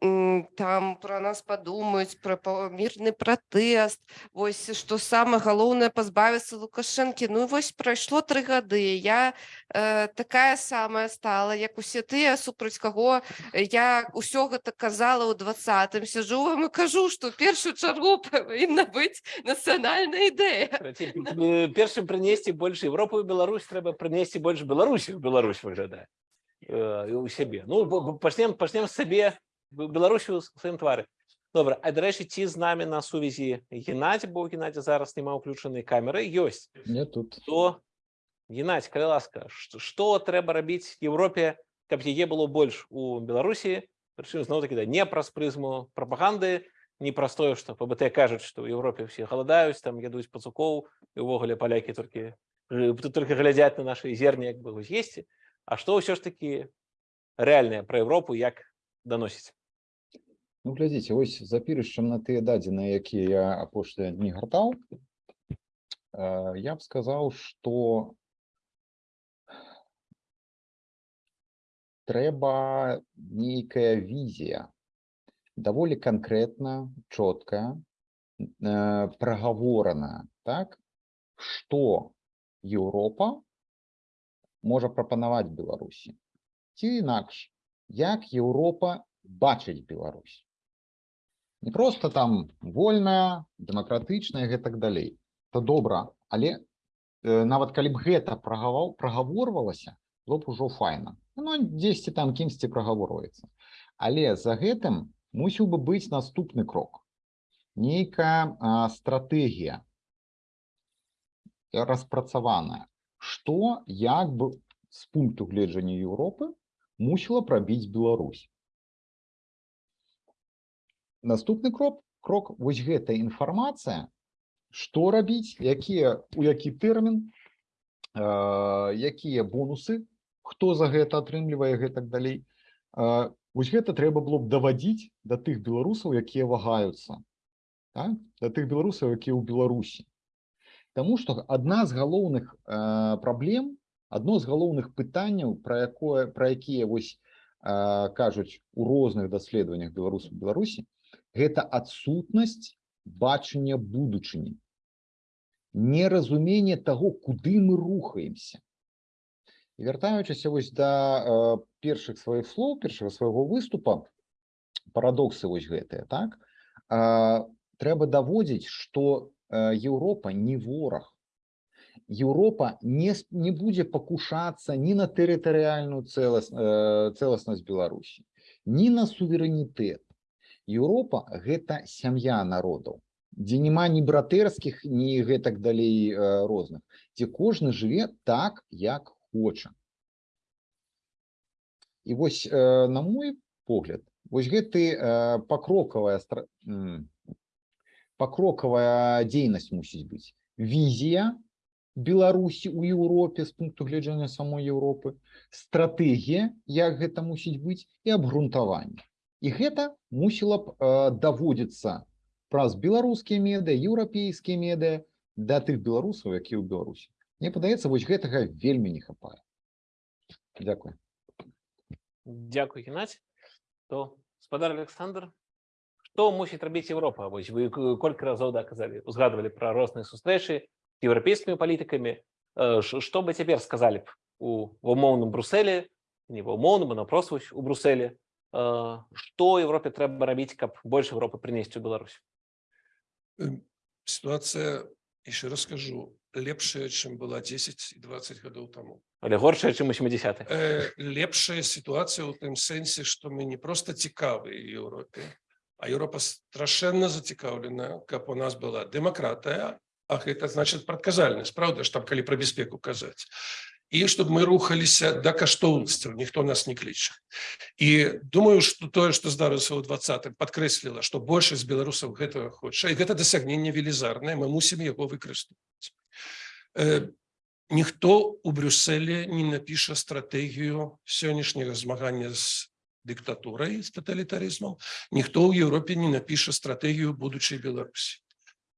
там пра нас падумаюць пра мірны пратэст вось што самае галоўнае пазбавіцца лукашэнкі ну вось прайшло тры гады я э, такая самая стала. Як усе тыя супраць каго я ўсё гэта казала ў двадцатым сяжу вам і кажу што першую чаргу павінна быць нацыянальная ідэя першым прынесці больш Европу і Беларусь трэба прынесці больш Беларусі Беларусь выглядае э, і у сябе Ну пачнем пачнем сабе Б- Беларусі ў сваім твары добра а дарэчы ці з намі на сувязі Геннадзі бо Геннадзі зараз няма ўключанай камеры. Ёсць Я тут. то Геннадзь калі ласка? Ш- што трэба рабіць Еўропе каб яе было больш у Беларусі прычым зноў такі да не праз прызму прапаганды не праз тое што ПБТ кажуць што ў Еўропе ўсе галадаюць там ядуць пацукоў і ўвогуле палякі толькі э, тут толькі глядзяць на нашы зерні як бы вось есці А што ўсё ж такі рэальнае пра Еўропу як даносіць Ну, глядзіце, вось запірышчам на тыя дадзеныя, якія я апошнія дні гартаў, э, я б сказаў, што трэба нейкая візія, даволі канкрэтна, чоткая, э, прагаворана, так, што Еўропа можа прапанаваць Беларусі. Ці інакш, як Еўропа бачыць Беларусь. Не просто там вольная, дэмакратычная, гэтак далей. То добра, але э, нават калі б гэта прагаваў прагаворвалася, было б ужо файна. Ну, дзесьці там кімсьці прагаворваецца. Але за гэтым мусіў бы быць наступны крок. Нейкая стратэгія распрацаваная, што як бы з пункту гледжання Еўропы мусіла прабіць Беларусь. Наступны крок крок вось гэтая інфармацыя, што рабіць, якія у які тэрмін, э, якія бонусы, хто за гэта атрымлівае гэтак далей. Э, вось гэта трэба было б давадзіць да тых беларусаў, якія вагаюцца, так? да тых беларусаў, якія ў Беларусі. Таму што адна з галоўных э, праблем, адно з галоўных пытанняў, пра якое пра якія вось э, кажуць у розных даследаваннях беларусаў Беларусі, гэта адсутнасць бачання будучыні. Неразумение таго куды мы рухаемся. І вяртаючыся вось да э, першых сваіх слоў першага свайго выступа парадоксы вось гэтыя так? Трэба даводзіць што Еўропа не вораг Еўропа не не будзе пакушацца ні на тэрытарыяльную цэлас, э, цэласнасць Беларусі ні на суверэнітэт Еўропа гэта сям'я народаў дзе няма ні братэрскіх ні гэтак далей э, розных дзе кожны жыве так як хоча і вось э, на мой погляд вось гэты э, пакрокавая стра... пакрокавая дзейнасць мусіць быць візія Беларусі у Еўропе з пункту гледжання самой Еўропы стратэгія як гэта мусіць быць і абгрунтаванне. І гэта мусіла б э, даводзіцца праз беларускія медыа еўрапейскія медыа да тых беларусаў які ў Беларусі. Мне падаецца вось гэтага вельмі не хапае. Дякую. Дякую Геннадзь. То спадар Александр што мусіць рабіць Еўропа вось вы колькі разоў да казалі узгадвалі пра розныя сустрэчы з еўрапейскімі палітыкамі Э, што бы цяпер сказалі б у умоўным Брусэлі не ва умоўным вось у Брусэлі Э, што Еўропе трэба рабіць каб больш Еўропы прынесці ў Беларусь? Эм, Ситуация, еще раз скажу, лепшая, чем была 10 и 20 годов тому. але горшая чым у 70 Э, лепшая ситуация у тым сэнсе, что мы не просто цікавы Европе, а Европа страшэнна зацікаўлена, каб у нас была дэмакратыя, А гэта значит прадказальнасць правда ж там калі пра бяспеку казаць і чтобы мы рухаліся да каштоўнасцяў ніхто нас не кліча і думаю что тое что здарылася ў двадцатым подкрэсліла что большасць беларусаў гэтага хоча і гэта дасягненне велізарнае мы мусім яго выкарыстоўваць Э, ніхто у брюсселе не напіша стратэгію сённяшняга змагання з дыктатурай з тоталітарызмом ніхто ў Еўропе не напіша стратэгію будучай Беларусі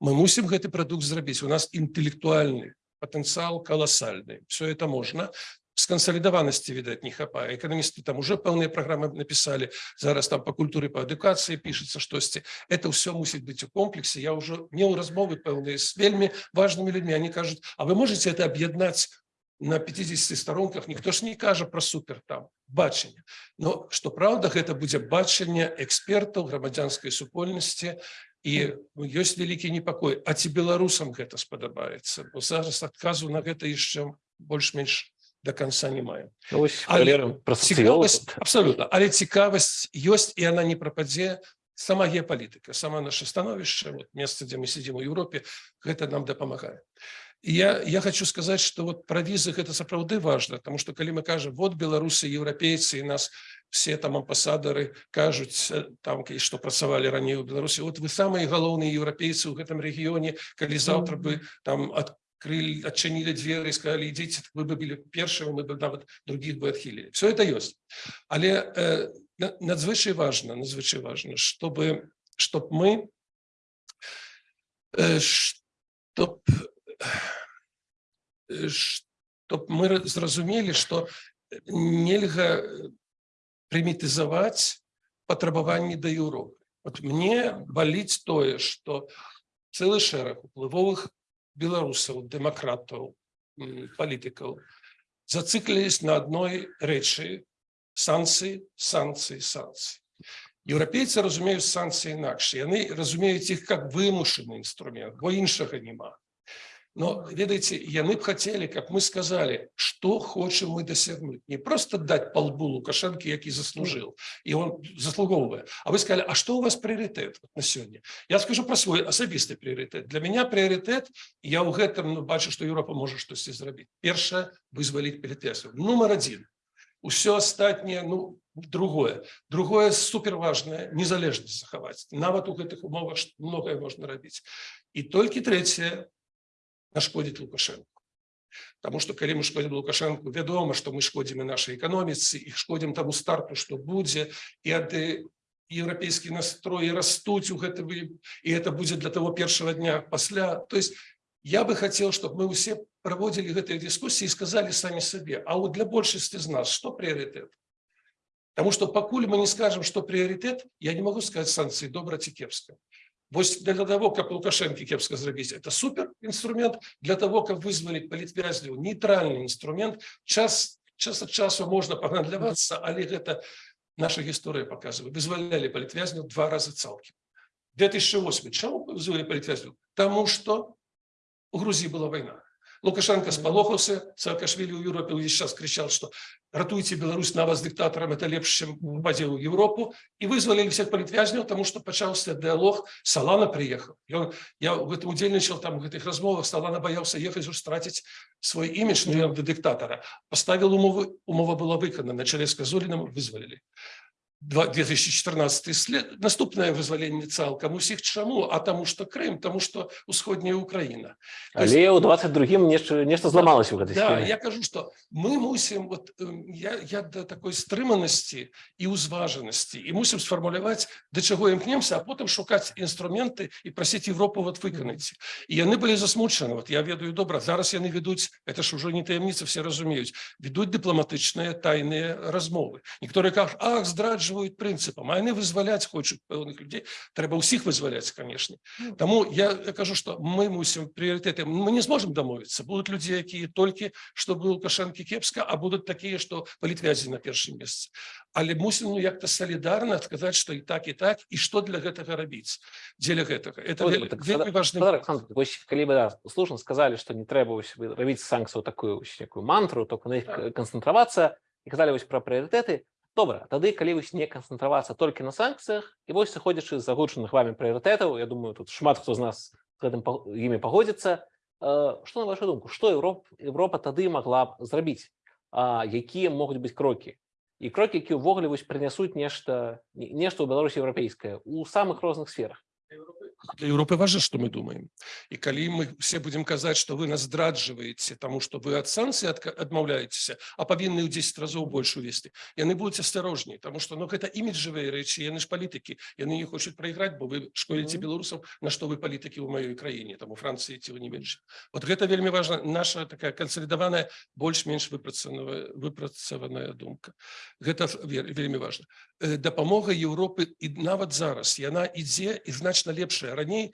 мы мусім гэты прадукт зрабіць у нас інтэлектуальны потенциал колоссальный. Все это можно. С консолидованности, видать, не хапае. Экономисты там уже пэўныя программы написали. Зараз там по культуре, по адукации пишется штосьці. Это все мусит быть у комплексе. Я уже мел размовы пэўныя с вельми важными людьми. Они кажут, а вы можете это объединять на 50 сторонках? Никто ж не кажа про супер там бачення. Но что правда, гэта будзе бачення экспертаў грамадзянскай супольнасці і ёсць вялікі непакой а ці беларусам гэта спадабаецца бо зараз адказу на гэта яшчэ больш-менш до конца не маем Ну, абсолютно але цікавасць ёсць і она не прападзе сама геапалітыка сама наше становішча вот месца дзе мы сидзім у Еўропе гэта нам дапамагае І я я хочу сказаць что вот про візы гэта сапраўды важно потому что калі мы кажам вот беларусы еўрапейцы і нас все там амбасадары кажуць э, там что працавалі раней у беларусі вот вы самыя галоўныя еўрапейцы ў гэтым рэгіёне калі заўтра бы там открыли адчынілі дзверы і сказали ідзіце вы бы былі першымі мы бы нават других бы адхілілі все это ёсць але э, на- надзвычай важно надзвычай важно чтобы чтоб мы э, чтоб э, чтоб мы ра- зразумелі что нельга прымітызаваць патрабаванні да Еўропы. Вот мне баліць тое что цэлы шэраг уплывовых беларусаў дэмакратаў палітыкаў зацыклілись на адной рэчы санкцыі санкцыі санкцыі. Еўрапейцы разумеюць санкцыі інакш яны разумеюць іх как вымушаны інструмент бо іншага няма но ведаеце яны б хацелі как мы сказали что хочам мы дасягнуць не просто дать по лбу лукашэнкі які заслужил і он заслугоўвае А вы сказали А что у вас прыоритет на сёння я скажу про свой асабісты прыоритет для меня прыоритет я ў гэтым ну, бачу что Еўропа можа штосьці зрабіць першае вызваліць перетэсу нумар один усё астатняе ну другое другое суперважнае незалежнасць захаваць нават у гэтых умовах што многае можна рабіць і толькі трэцяе нашкодзіць лукашенко Таму што калі мы шкодзім лукашенко вядома што мы шкодзім і нашай эканоміцы і шкодзім таму старту што будзе і ады еўрапейскі настроі растуць у гэты вы і это будзе для того першага дня пасля то есть я бы хотел чтобы мы усе праводзілі гэтыя дыскусіі і сказалі самі сабе А вот для большасці з нас что прыоритет Таму што пакуль мы не скажем что прыоритет я не могу сказать санкцыі добра ці кепска Вось для того, как Лукашенко кепска зрабіць, это супер инструмент. Для того, как вызволить политвязняў, нейтральный инструмент. Час, час от часу можно погандлявацца, але гэта наша гісторыя показывает. Вызволялі политвязняў два раза цалкам. 2008. Чаму вызволили политвязняў? Тому что у Грузии была война. Лукашенко спалохаўся, Саакашвили ў Еўропе увесь час кричал, что ратуйте Беларусь на вас диктатором, это лепш, чем попаде ў Европу. И вызволили всех политвязняў, потому что пачаўся диалог, Салана приехал. И он, я в этом удзельничал, там, в этих размовах, Салана боялся ехать, уж тратить свой имидж на до диктатора. Поставил умовы, умова была выконана, на челе с Козулиным вызволили. Два- 2014 след наступнае вызваленне цалкам усіх чаму а таму што Крым таму што усходняя Украіна То есть- Але ў 22 нешта нешта зламалася ў гэтай Да, схеме. я кажу, что мы мусим, вот эм, я, я до такой стрыманасці і ўзважанасці і мусім сфармуляваць да чаго імкнемся, а потым шукаць інструменты і прасіць Европу вот выканаць. І яны былі засмучаны. Вот я ведаю добра, зараз яны ведуць, это ж ужо не таямніца, все разумеюць, ведуць дыпламатычныя тайныя размовы. Некаторыя кажуць, ах, здраджваюць прынцыпам, а яны вызваляць хочуць пэўных людзей. Трэба ўсіх вызваляць, канешне. Таму я, я кажу, што мы мусім прыярытэты, мы не зможам дамовіцца. Будуць людзі, якія толькі чтобы Лукашенко кепска, а будут такие, что политвязи на першым месцы. Але мусім ну, як-то солідарна адказаць, што і так і так і што для гэтага рабіць дзеля гэтага. Это Вот, вельмі, так вельмі важны Федор момент. Александрович, вось калі бы да, слушна сказалі што не трэба вось вы- рабіць санкцыю такую вось некую мантру только на іх Так. канцэнтравацца і казалі вось пра прыярытэты добра тады калі вось не канцэнтравацца толькі на санкцыях і вось сыходзячы з загучаных вами прыярытэтаў Я думаю тут шмат хто з нас гэтым імі пагодзіцца Э, што на вашу думку што Еўроп Еўропа тады магла б зрабіць? Якія могуць быць крокі? І крокі які ўвогуле вось прынясуць нешта не- нешта ў Беларусі еўрапейскае у самых розных сферах Для Европы важно, что мы думаем. И коли мы все будем казать, что вы нас здрадживаете, тому что вы от санкций отмовляетесь, а повинны в 10 разов больше вести, яны будут осторожнее, потому что ну, это имиджевые речи, яны ж политики, яны не хочуть проиграть, бо вы шкодите Мгм. белорусам, на что вы политики в моей краине, там у Франции этого не меньше. Вот это вельми важно, наша такая консолидованная, больш-менш выпрацаваная, выпрацаваная думка. Гэта ве- вельмі важно. Э, Дапамога Европы і нават зараз, яна ідзе і значна лепшая. Раней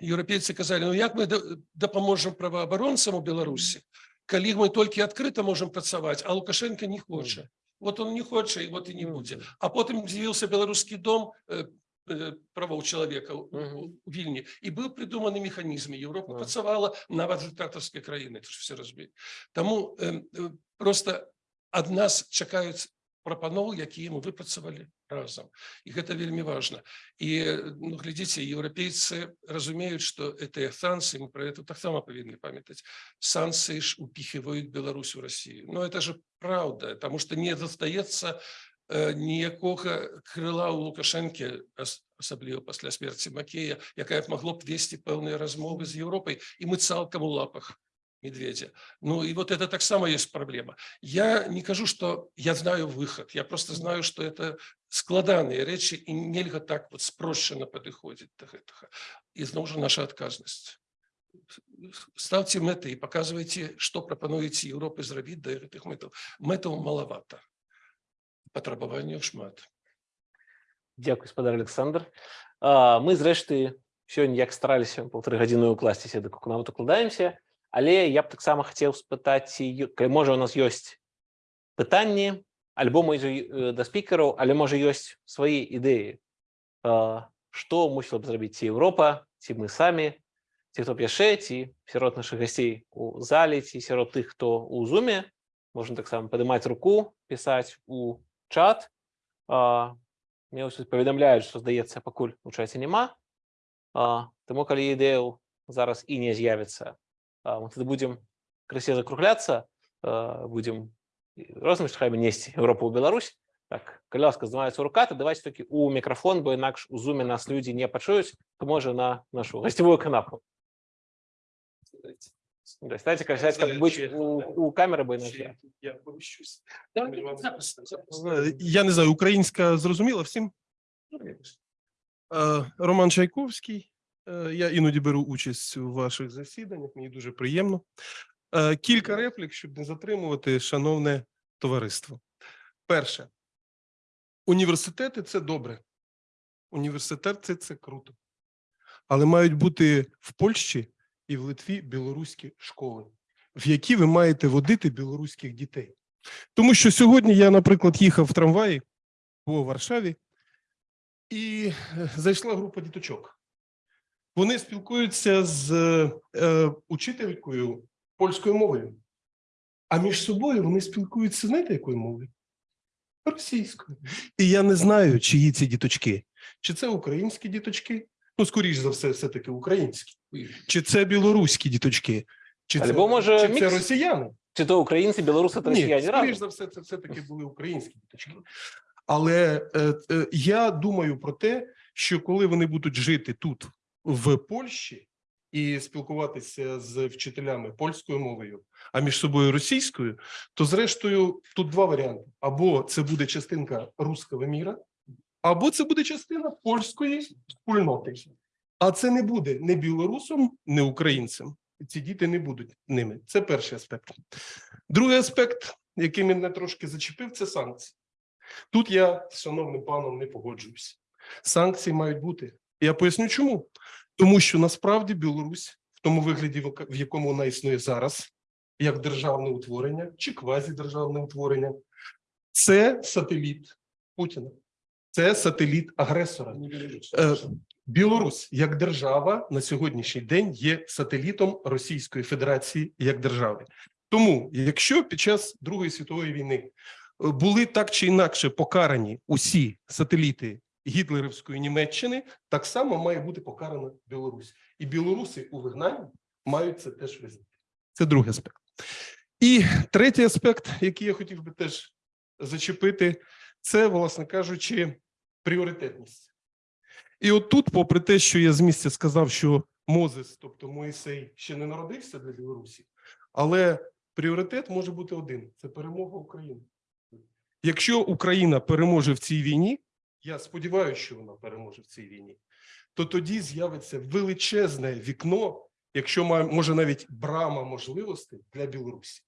еўрапейцы казалі, ну як мы да- дапаможам праваабаронцам у Беларусі, калі мы толькі адкрыта можам працаваць, а Лукашенко не хоча. Вот он не хоча, і вот і не будзе. А потым з'явіўся беларускі дом э, э, правоў чалавека ў- Мгм. у вільні і быў прыдуманы механізм Еўропа Да. працавала нават дыктатарскай краіны это ж все разумеюць Таму э, э, просто ад нас чакаюць прапаноў якія мы выпрацавалі разам. І гэта вельмі важна. І ну, глядзіце еўрапейцы разумеюць что это санкцыі мы про это таксама павінны памятаць санкцыі ж упіхиваюць Беларусь у Россию но это же правда потому что не застаецца э, ніякога крыла у лукашэнкі ас- асабліва пасля смерці макея якая б магло б весці пэўныя размовы з Еўропай і мы цалкам у лапах медведя ну и вот это таксама есть проблема я не кажу что я знаю выход я просто знаю что это складаныя рэчы і нельга так вот спрошчана падыходзіць да гэтага і зноў жа наша адказнасць ставьте мэты і показывайте что прапануеце Еўропы зрабіць да гэтых мэтаў мэтаў малавата патрабаванняў шмат Дякую спадар Александр А, мы зрэшты сёння як стараліся полторы гадзіны укласціся да нават укладаемся Але я б таксама хацеў спытаць калі можа у нас ёсць пытанні альбо э, да спікераў але можа ёсць свае ідэі што мусіла б зрабіць ці Еўропа ці мы самі ці хто б яшчэ ці сярод нашых гасцей у зале ці сярод тых хто у зуме. Можна таксама падымаць руку пісаць у чат. Мне ўсё паведамляюць што здаецца пакуль у чаце няма таму калі ідэяў зараз і не з'явіцца мы тады будзем крысе закругляцца а, будзем розным штрахамі несці Еўропу ў Беларусь. Так калі ласка здымаецца рука то давайте такі у мікрафон бо інакш у зуме нас людзі не пачуюць то можа на нашу гасцевую канапу Дастаце касаць каб быць у, у камеры бо інакш я поміщусь Е, Я не знаю, українська зрозуміла всім. Е, Роман Чайковський. Е, Я іноді беру участь у ваших засіданнях, мені дуже приємно. Е, Кілька реплік, щоб не затримувати, шановне товариство. Перше, університети це добре. Університети це круто. Але мають бути в Польщі і в Литві білоруські школи, в які ви маєте водити білоруських дітей. Тому що сьогодні я, наприклад, їхав в трамваї по Варшаві, і е, зайшла група діточок. Вони спілкуються з е, учителькою польською мовою, а між собою вони спілкуються, знаєте, якою мовою? Російською. І я не знаю, чиї ці діточки. Чи це українські діточки? Ну, скоріш за все, все-таки українські. Чи це білоруські діточки? Чи це, Або, може, чи це мікс? росіяни? чи то українці білоруси та Ні, скоріш за все, це все-таки були українські діточки. Але е, е, я думаю про те, що коли вони будуть жити тут, в Польщі, і спілкуватися з вчителями польською мовою, а між собою російською, то зрештою тут два варіанти: або це буде частинка руського міра, або це буде частина польської спільноти. А це не буде не білорусом, не українцем. Ці діти не будуть ними. Це перший аспект. Другий аспект, який мене трошки зачепив, це санкції. Тут я з шановним паном не погоджуюсь. Санкції мають бути. Я поясню чому. Тому що насправді Білорусь в тому вигляді, в якому вона існує зараз, як державне утворення чи квазідержавне утворення, це сателіт Путіна, це сателіт агресора. Е, Білорусь як держава на сьогоднішній день є сателітом Російської Федерації як держави. Тому, якщо під час Другої світової війни е, були так чи інакше покарані усі сателіти гітлерівської Німеччини, так само має бути покарана Білорусь. І білоруси у вигнанні мають це теж визнати. Це другий аспект. І третій аспект, який я хотів би теж зачепити, це, власне кажучи, пріоритетність. І от тут, попри те, що я з місця сказав, що Мозес, тобто Моїсей, ще не народився для Білорусі, але пріоритет може бути один: це перемога України. Якщо Україна переможе в цій війні, я сподіваюся, що вона переможе в цій війні, то тоді з'явиться величезне вікно, якщо має, може навіть брама можливостей для Білорусі.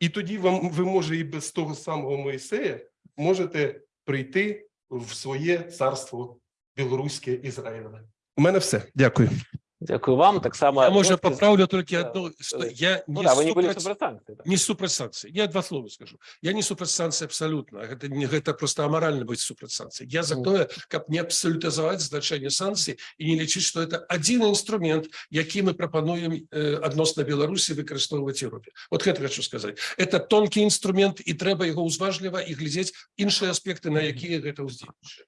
І тоді вам ви може і без того самого Моїсея можете прийти в своє царство білоруське Ізраїлеве. У мене все. Дякую. Дякую вам. Так само Я, з- поправлю одно, что э, я Ну не да, ви не супротивні. да. не супраць санкцый я два слова скажу я не супраць санкцый абсолютно гэта не гэта просто амаральна быць супраць санкцый я за тое каб не абсалютызаваць значэнне санкцый і не лічыць что это один інструмент які мы прапануем э, адносна беларусі выкарыстоўваць Европе вот гэта хочу сказать это тонкі інструмент і трэба яго ўзважліва і глядзець іншыя аспекты на якія гэта ўздзейнічае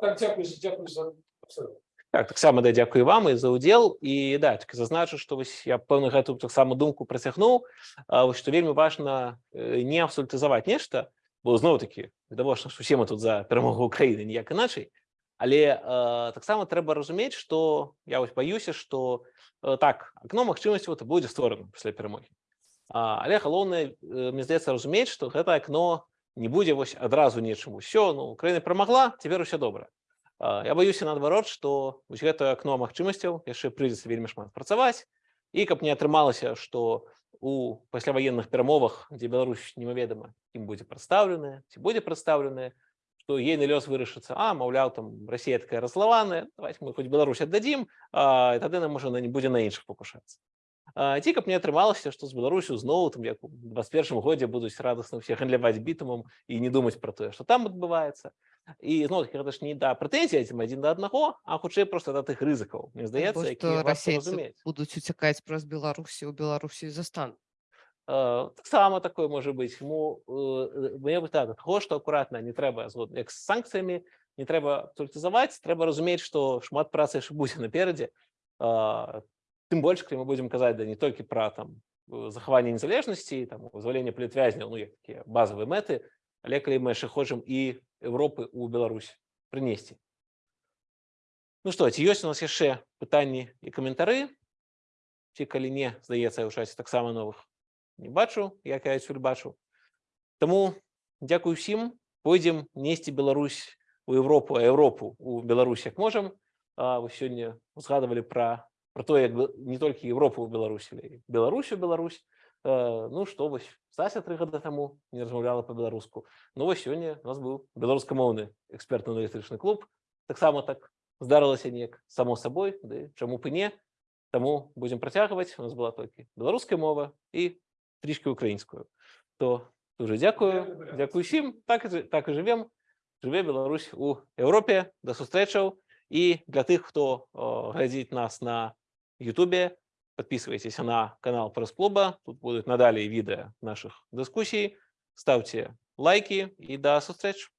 так, дзякую, дзякую за абсолютно. Так, таксама да дзякую вам і за ўдзел і да тільки зазначу што вось я пэўна гэту таксама думку працягнуў вось што вельмі важна э, не абсолютызаваць нешта бо зноў такі відавочна што усе мы тут за перамогу Украіны ніяк іначай але э, таксама трэба разумець што я вось баюся што э, так акно магчымасцяў это будзе створана пасля перамогі а, але галоўнае мне здаецца разумець што гэта акно не будзе вось адразу нечым усё ну Украіна перамагла цяпер усё добра Я баюся наадварот, што вось гэта акно магчымасцяў яшчэ прыйдзецца вельмі шмат працаваць і каб не атрымалася, што у пасляваенных перамовах, дзе Беларусь немаведама ім будзе прадстаўленая, ці будзе прадстаўленая, што ейны лёс вырашыцца, а маўляў там Расія такая разлаваная, давайте мы хоць Беларусь аддадзім, тады нам можа не будзе на іншых пакушацца. Ці каб не атрымалася, што з Беларусю зноў там як у 21 годзе будуць радасна ўсе гандляваць бітумам і не думаць пра тое, што там адбываецца. І зноў гэта ж не да прэтэнзій адзін адзін да аднаго, а хутчэй проста да тых рызыкаў. Мне здаецца, разумець. будуць уцякаць праз Беларусі ў Беларусі застан. Э, Таксама такое можа быць. Тому э, мне бы так, таго, што акуратна не трэба згодна як з санкцыямі, не трэба абсолютызаваць, трэба разумець, што шмат працы яшчэ будзе наперадзе. Тым больш, калі мы будзем казаць да не толькі пра там э, захаванне незалежнасці, там вызваленне палітвязняў, ну як такія базавыя мэты, але калі мы яшчэ хочам і Европы ў Беларусь прынесці. Ну што, ці ёсць у нас яшчэ пытанні і каментары? Ці калі не, здаецца, я ў часе таксама новых не бачу, як я адсюль бачу. Таму дзякую ўсім, пойдзем несці Беларусь у Европу, а Европу у Беларусь як можам. Вы сёння узгадывалі пра пра тое, як не толькі Европу ў Беларусі, Беларусь у Беларусь. Э, Ну што вось Стася тры гады таму не размаўляла па-беларуску. Ну вось сёння у нас быў беларускамоўны экспертна-аналітычны клуб. Таксама так здарылася неяк само сабой, ды чаму б і не. Таму будзем працягваць. У нас была толькі беларуская мова і трішки українською. То дуже дякую. Дякую всім. Так, і так і живемо. Живе Білорусь у Європі. До зустрічей. І для тих, хто о, глядить нас на Ютубі, подписывайтесь на канал Пресс-клуба. Тут будут надалее видео наших дискуссий. Ставьте лайки и до зустрічі.